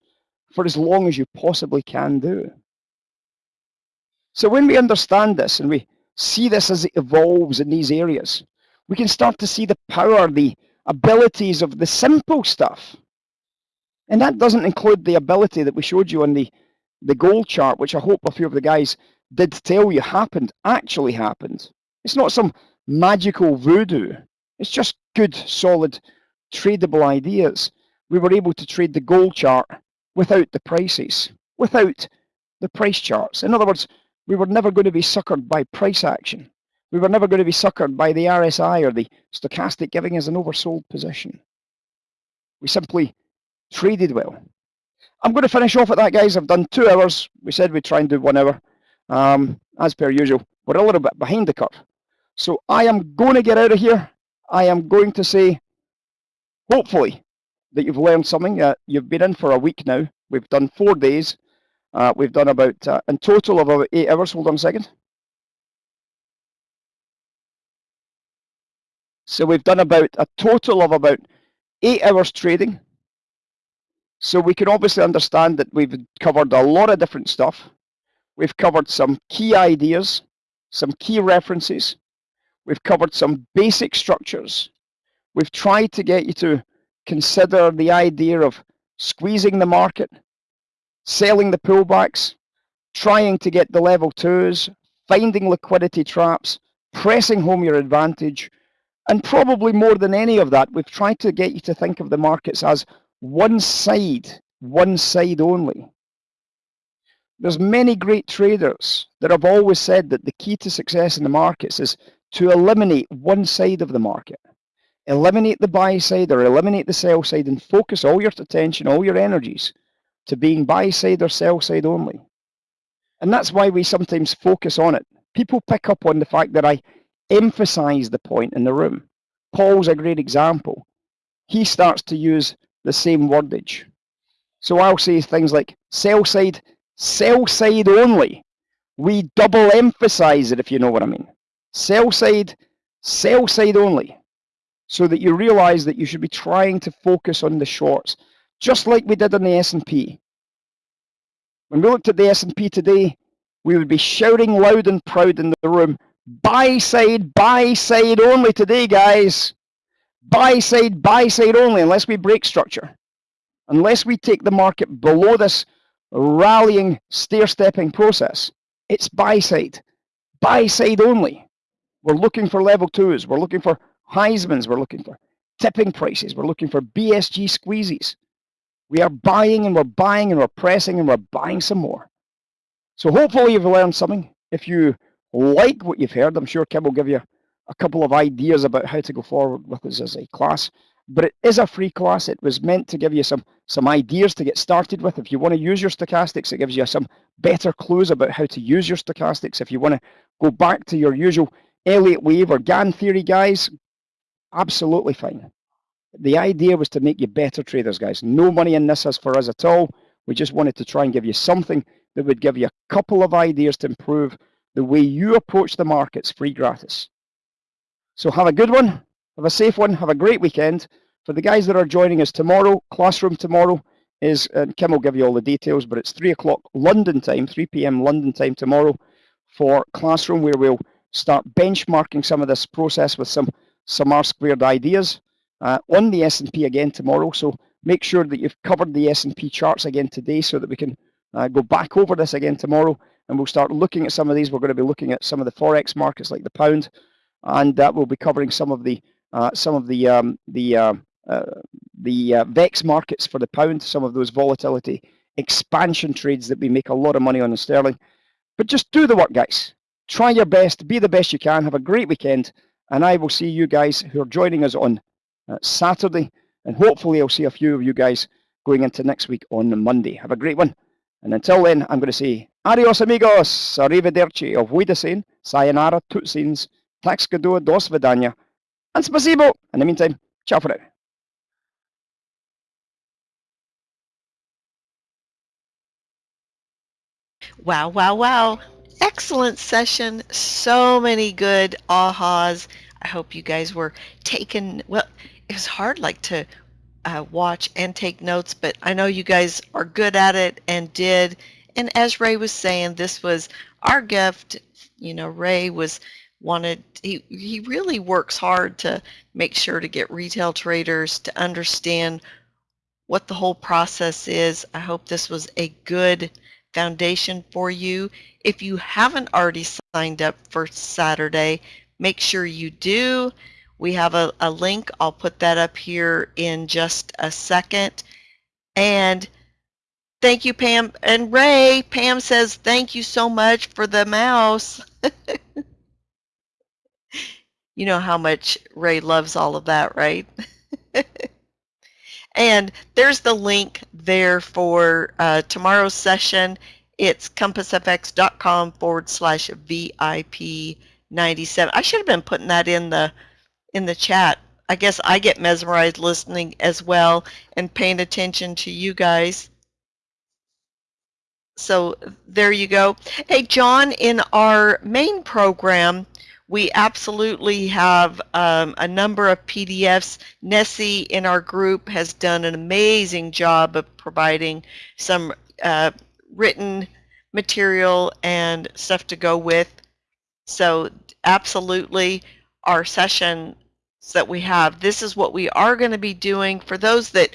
for as long as you possibly can do. So when we understand this and we see this as it evolves in these areas, we can start to see the power, the abilities of the simple stuff. And that doesn't include the ability that we showed you on the, the gold chart, which I hope a few of the guys did tell you happened, actually happened. It's not some magical voodoo. It's just good, solid, tradable ideas. We were able to trade the gold chart without the prices, without the price charts. In other words, we were never going to be suckered by price action. We were never going to be suckered by the RSI or the stochastic giving us an oversold position. We simply traded well. I'm going to finish off at that, guys. I've done two hours. We said we'd try and do one hour. Um, as per usual, we're a little bit behind the curve. So I am going to get out of here. I am going to say, hopefully, that you've learned something. Uh, you've been in for a week now. We've done four days. Uh, we've done about, uh, in total, of about eight hours. Hold on a second. So we've done about a total of about eight hours trading. So we can obviously understand that we've covered a lot of different stuff. We've covered some key ideas, some key references. We've covered some basic structures. We've tried to get you to consider the idea of squeezing the market, selling the pullbacks, trying to get the level twos, finding liquidity traps, pressing home your advantage, and probably more than any of that, we've tried to get you to think of the markets as one side, one side only. There's many great traders that have always said that the key to success in the markets is to eliminate one side of the market. Eliminate the buy side or eliminate the sell side and focus all your attention, all your energies to being buy side or sell side only. And that's why we sometimes focus on it. People pick up on the fact that I emphasize the point in the room. Paul's a great example. He starts to use the same wordage. So I'll say things like sell side, sell side only. We double emphasize it if you know what I mean. Sell side, sell side only. So that you realize that you should be trying to focus on the shorts, just like we did on the S&P. When we looked at the S&P today, we would be shouting loud and proud in the room, buy side, buy side only today, guys. Buy side, buy side only, unless we break structure. Unless we take the market below this rallying, stair-stepping process, it's buy side. Buy side only. We're looking for level twos. We're looking for Heisman's. We're looking for tipping prices. We're looking for BSG squeezes. We are buying and we're buying and we're pressing and we're buying some more. So hopefully you've learned something. If you like what you've heard, I'm sure Kim will give you a couple of ideas about how to go forward with us as a class. But it is a free class. It was meant to give you some, some ideas to get started with. If you want to use your stochastics, it gives you some better clues about how to use your stochastics. If you want to go back to your usual Elliott wave or Gann theory, guys, absolutely fine. The idea was to make you better traders, guys. No money in this as for us at all. We just wanted to try and give you something that would give you a couple of ideas to improve the way you approach the markets free gratis. So have a good one, have a safe one, have a great weekend. For the guys that are joining us tomorrow, classroom tomorrow is, and Kim will give you all the details, but it's 3 o'clock London time, 3 p.m. London time tomorrow for classroom where we'll start benchmarking some of this process with some, some R squared ideas uh, on the S&P again tomorrow. So make sure that you've covered the S&P charts again today so that we can uh, go back over this again tomorrow and we'll start looking at some of these. We're going to be looking at some of the forex markets like the pound, and that will be covering some of the uh, some of the um, the uh, uh, the uh, VEX markets for the pound, some of those volatility expansion trades that we make a lot of money on in sterling. But just do the work, guys. Try your best, be the best you can. Have a great weekend, and I will see you guys who are joining us on uh, Saturday, and hopefully I'll see a few of you guys going into next week on Monday. Have a great one. And until then, I'm going to say adios amigos, arrivederci, auf Wiedersehen, sayonara, tutsins, tax dos vidania, and spasibo. In the meantime, ciao for now. Wow, wow, wow. Excellent session. So many good ahas. I hope you guys were taking, well, it was hard like to uh, watch and take notes, but I know you guys are good at it and did. And as Ray was saying, this was our gift. You know, Ray was wanted, he, he really works hard to make sure to get retail traders to understand what the whole process is. I hope this was a good foundation for you. If you haven't already signed up for Saturday, make sure you do. We have a, a link. I'll put that up here in just a second. And thank you, Pam. And Ray, Pam says, thank you so much for the mouse. you know how much Ray loves all of that, right? And there's the link there for uh, tomorrow's session. It's compassfx.com forward slash VIP 97. I should have been putting that in the in the chat. I guess I get mesmerized listening as well and paying attention to you guys. So there you go. Hey, John, in our main program, we absolutely have um, a number of PDFs. Nessie in our group has done an amazing job of providing some uh, written material and stuff to go with. So absolutely our sessions that we have, this is what we are going to be doing. For those that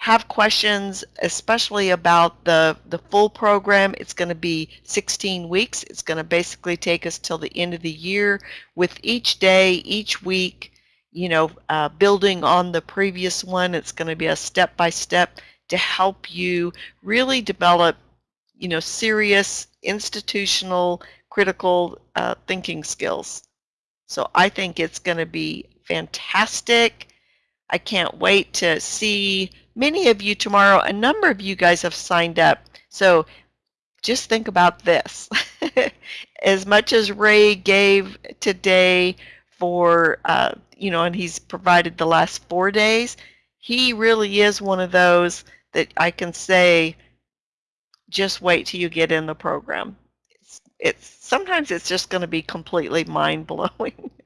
have questions, especially about the, the full program, it's going to be 16 weeks. It's going to basically take us till the end of the year with each day, each week, you know, uh, building on the previous one. It's going to be a step-by-step -step to help you really develop, you know, serious institutional critical uh, thinking skills. So I think it's going to be fantastic. I can't wait to see many of you tomorrow. A number of you guys have signed up. So just think about this. as much as Ray gave today for, uh, you know, and he's provided the last four days, he really is one of those that I can say, just wait till you get in the program. It's, it's sometimes it's just going to be completely mind blowing.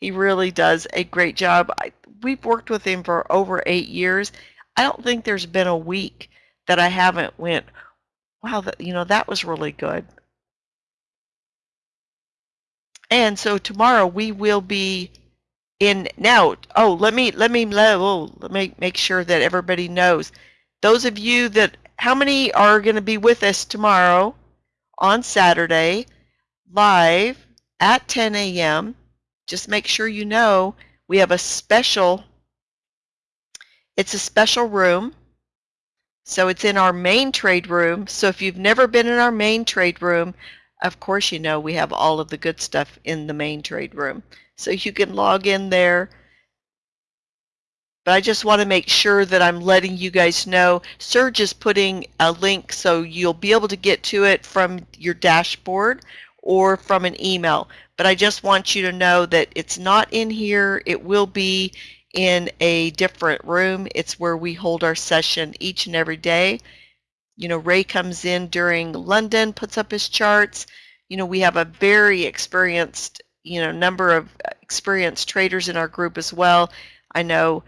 he really does a great job. I, we've worked with him for over eight years. I don't think there's been a week that I haven't went, wow, that, you know, that was really good. And so tomorrow we will be in now. Oh, let me let me oh, let me make sure that everybody knows. Those of you that how many are going to be with us tomorrow on Saturday live at 10 a.m. Just make sure you know we have a special, it's a special room. So it's in our main trade room. So if you've never been in our main trade room, of course you know we have all of the good stuff in the main trade room. So you can log in there. But I just want to make sure that I'm letting you guys know. Serge is putting a link so you'll be able to get to it from your dashboard or from an email. But I just want you to know that it's not in here. It will be in a different room. It's where we hold our session each and every day. You know, Ray comes in during London, puts up his charts. You know, we have a very experienced, you know, number of experienced traders in our group as well. I know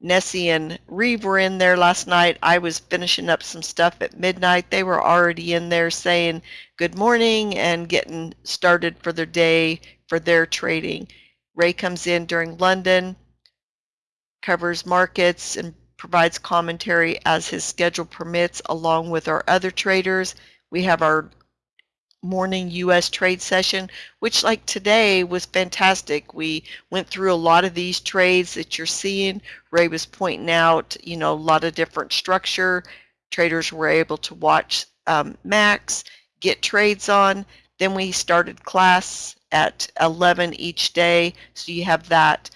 Nessie and Reeve were in there last night. I was finishing up some stuff at midnight. They were already in there saying good morning and getting started for their day for their trading. Ray comes in during London, covers markets and provides commentary as his schedule permits along with our other traders. We have our morning U.S. trade session, which like today was fantastic. We went through a lot of these trades that you're seeing. Ray was pointing out, you know, a lot of different structure. Traders were able to watch um, Max, get trades on. Then we started class at 11 each day. So you have that.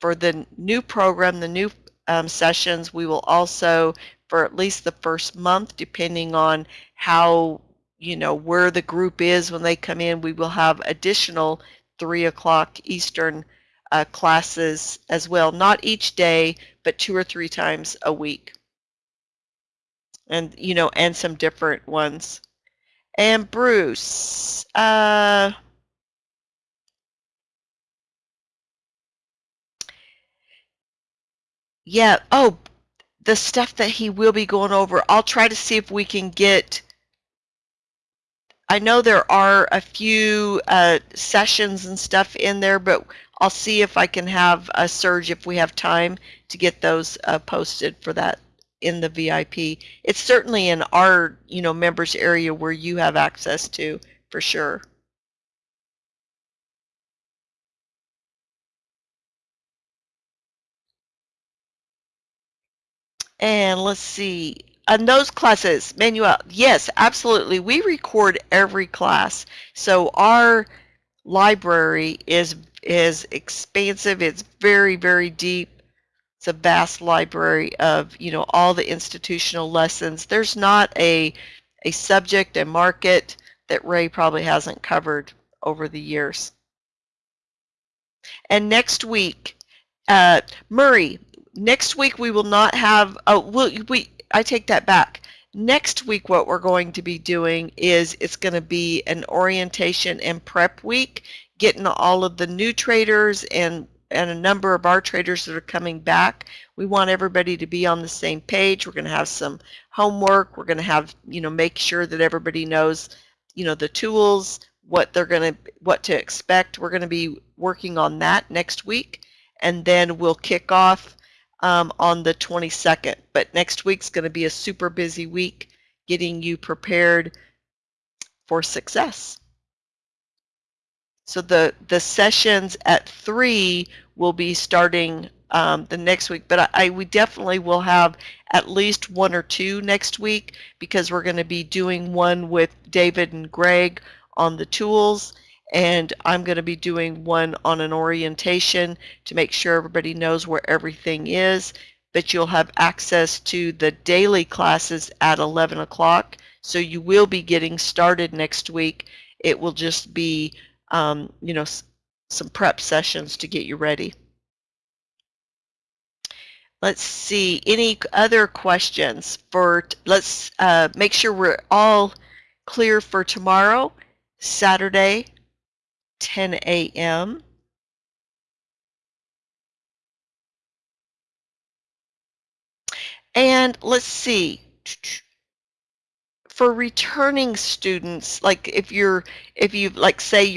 For the new program, the new um, sessions, we will also for at least the first month, depending on how, you know, where the group is when they come in. We will have additional 3 o'clock Eastern uh, classes as well. Not each day, but two or three times a week. And, you know, and some different ones. And Bruce, uh, yeah, oh, the stuff that he will be going over, I'll try to see if we can get, I know there are a few uh, sessions and stuff in there, but I'll see if I can have a surge if we have time to get those uh, posted for that in the VIP. It's certainly in our, you know, members area where you have access to for sure. And let's see, and those classes, Manuel, yes, absolutely. We record every class. So our library is is expansive. It's very, very deep. It's a vast library of, you know, all the institutional lessons. There's not a a subject, a market that Ray probably hasn't covered over the years. And next week, uh, Murray, next week we will not have oh we, we I take that back. Next week what we're going to be doing is it's going to be an orientation and prep week getting all of the new traders and and a number of our traders that are coming back. We want everybody to be on the same page. We're going to have some homework. We're going to have you know make sure that everybody knows you know the tools what they're going to what to expect. We're going to be working on that next week and then we'll kick off um, on the 22nd. But next week's going to be a super busy week getting you prepared for success. So the, the sessions at 3 will be starting um, the next week, but I, I, we definitely will have at least one or two next week because we're going to be doing one with David and Greg on the tools and I'm going to be doing one on an orientation to make sure everybody knows where everything is but you'll have access to the daily classes at 11 o'clock. So you will be getting started next week. It will just be um, you know some prep sessions to get you ready. Let's see any other questions for let's uh, make sure we're all clear for tomorrow Saturday 10 a.m. And let's see, for returning students, like if you're, if you like say you're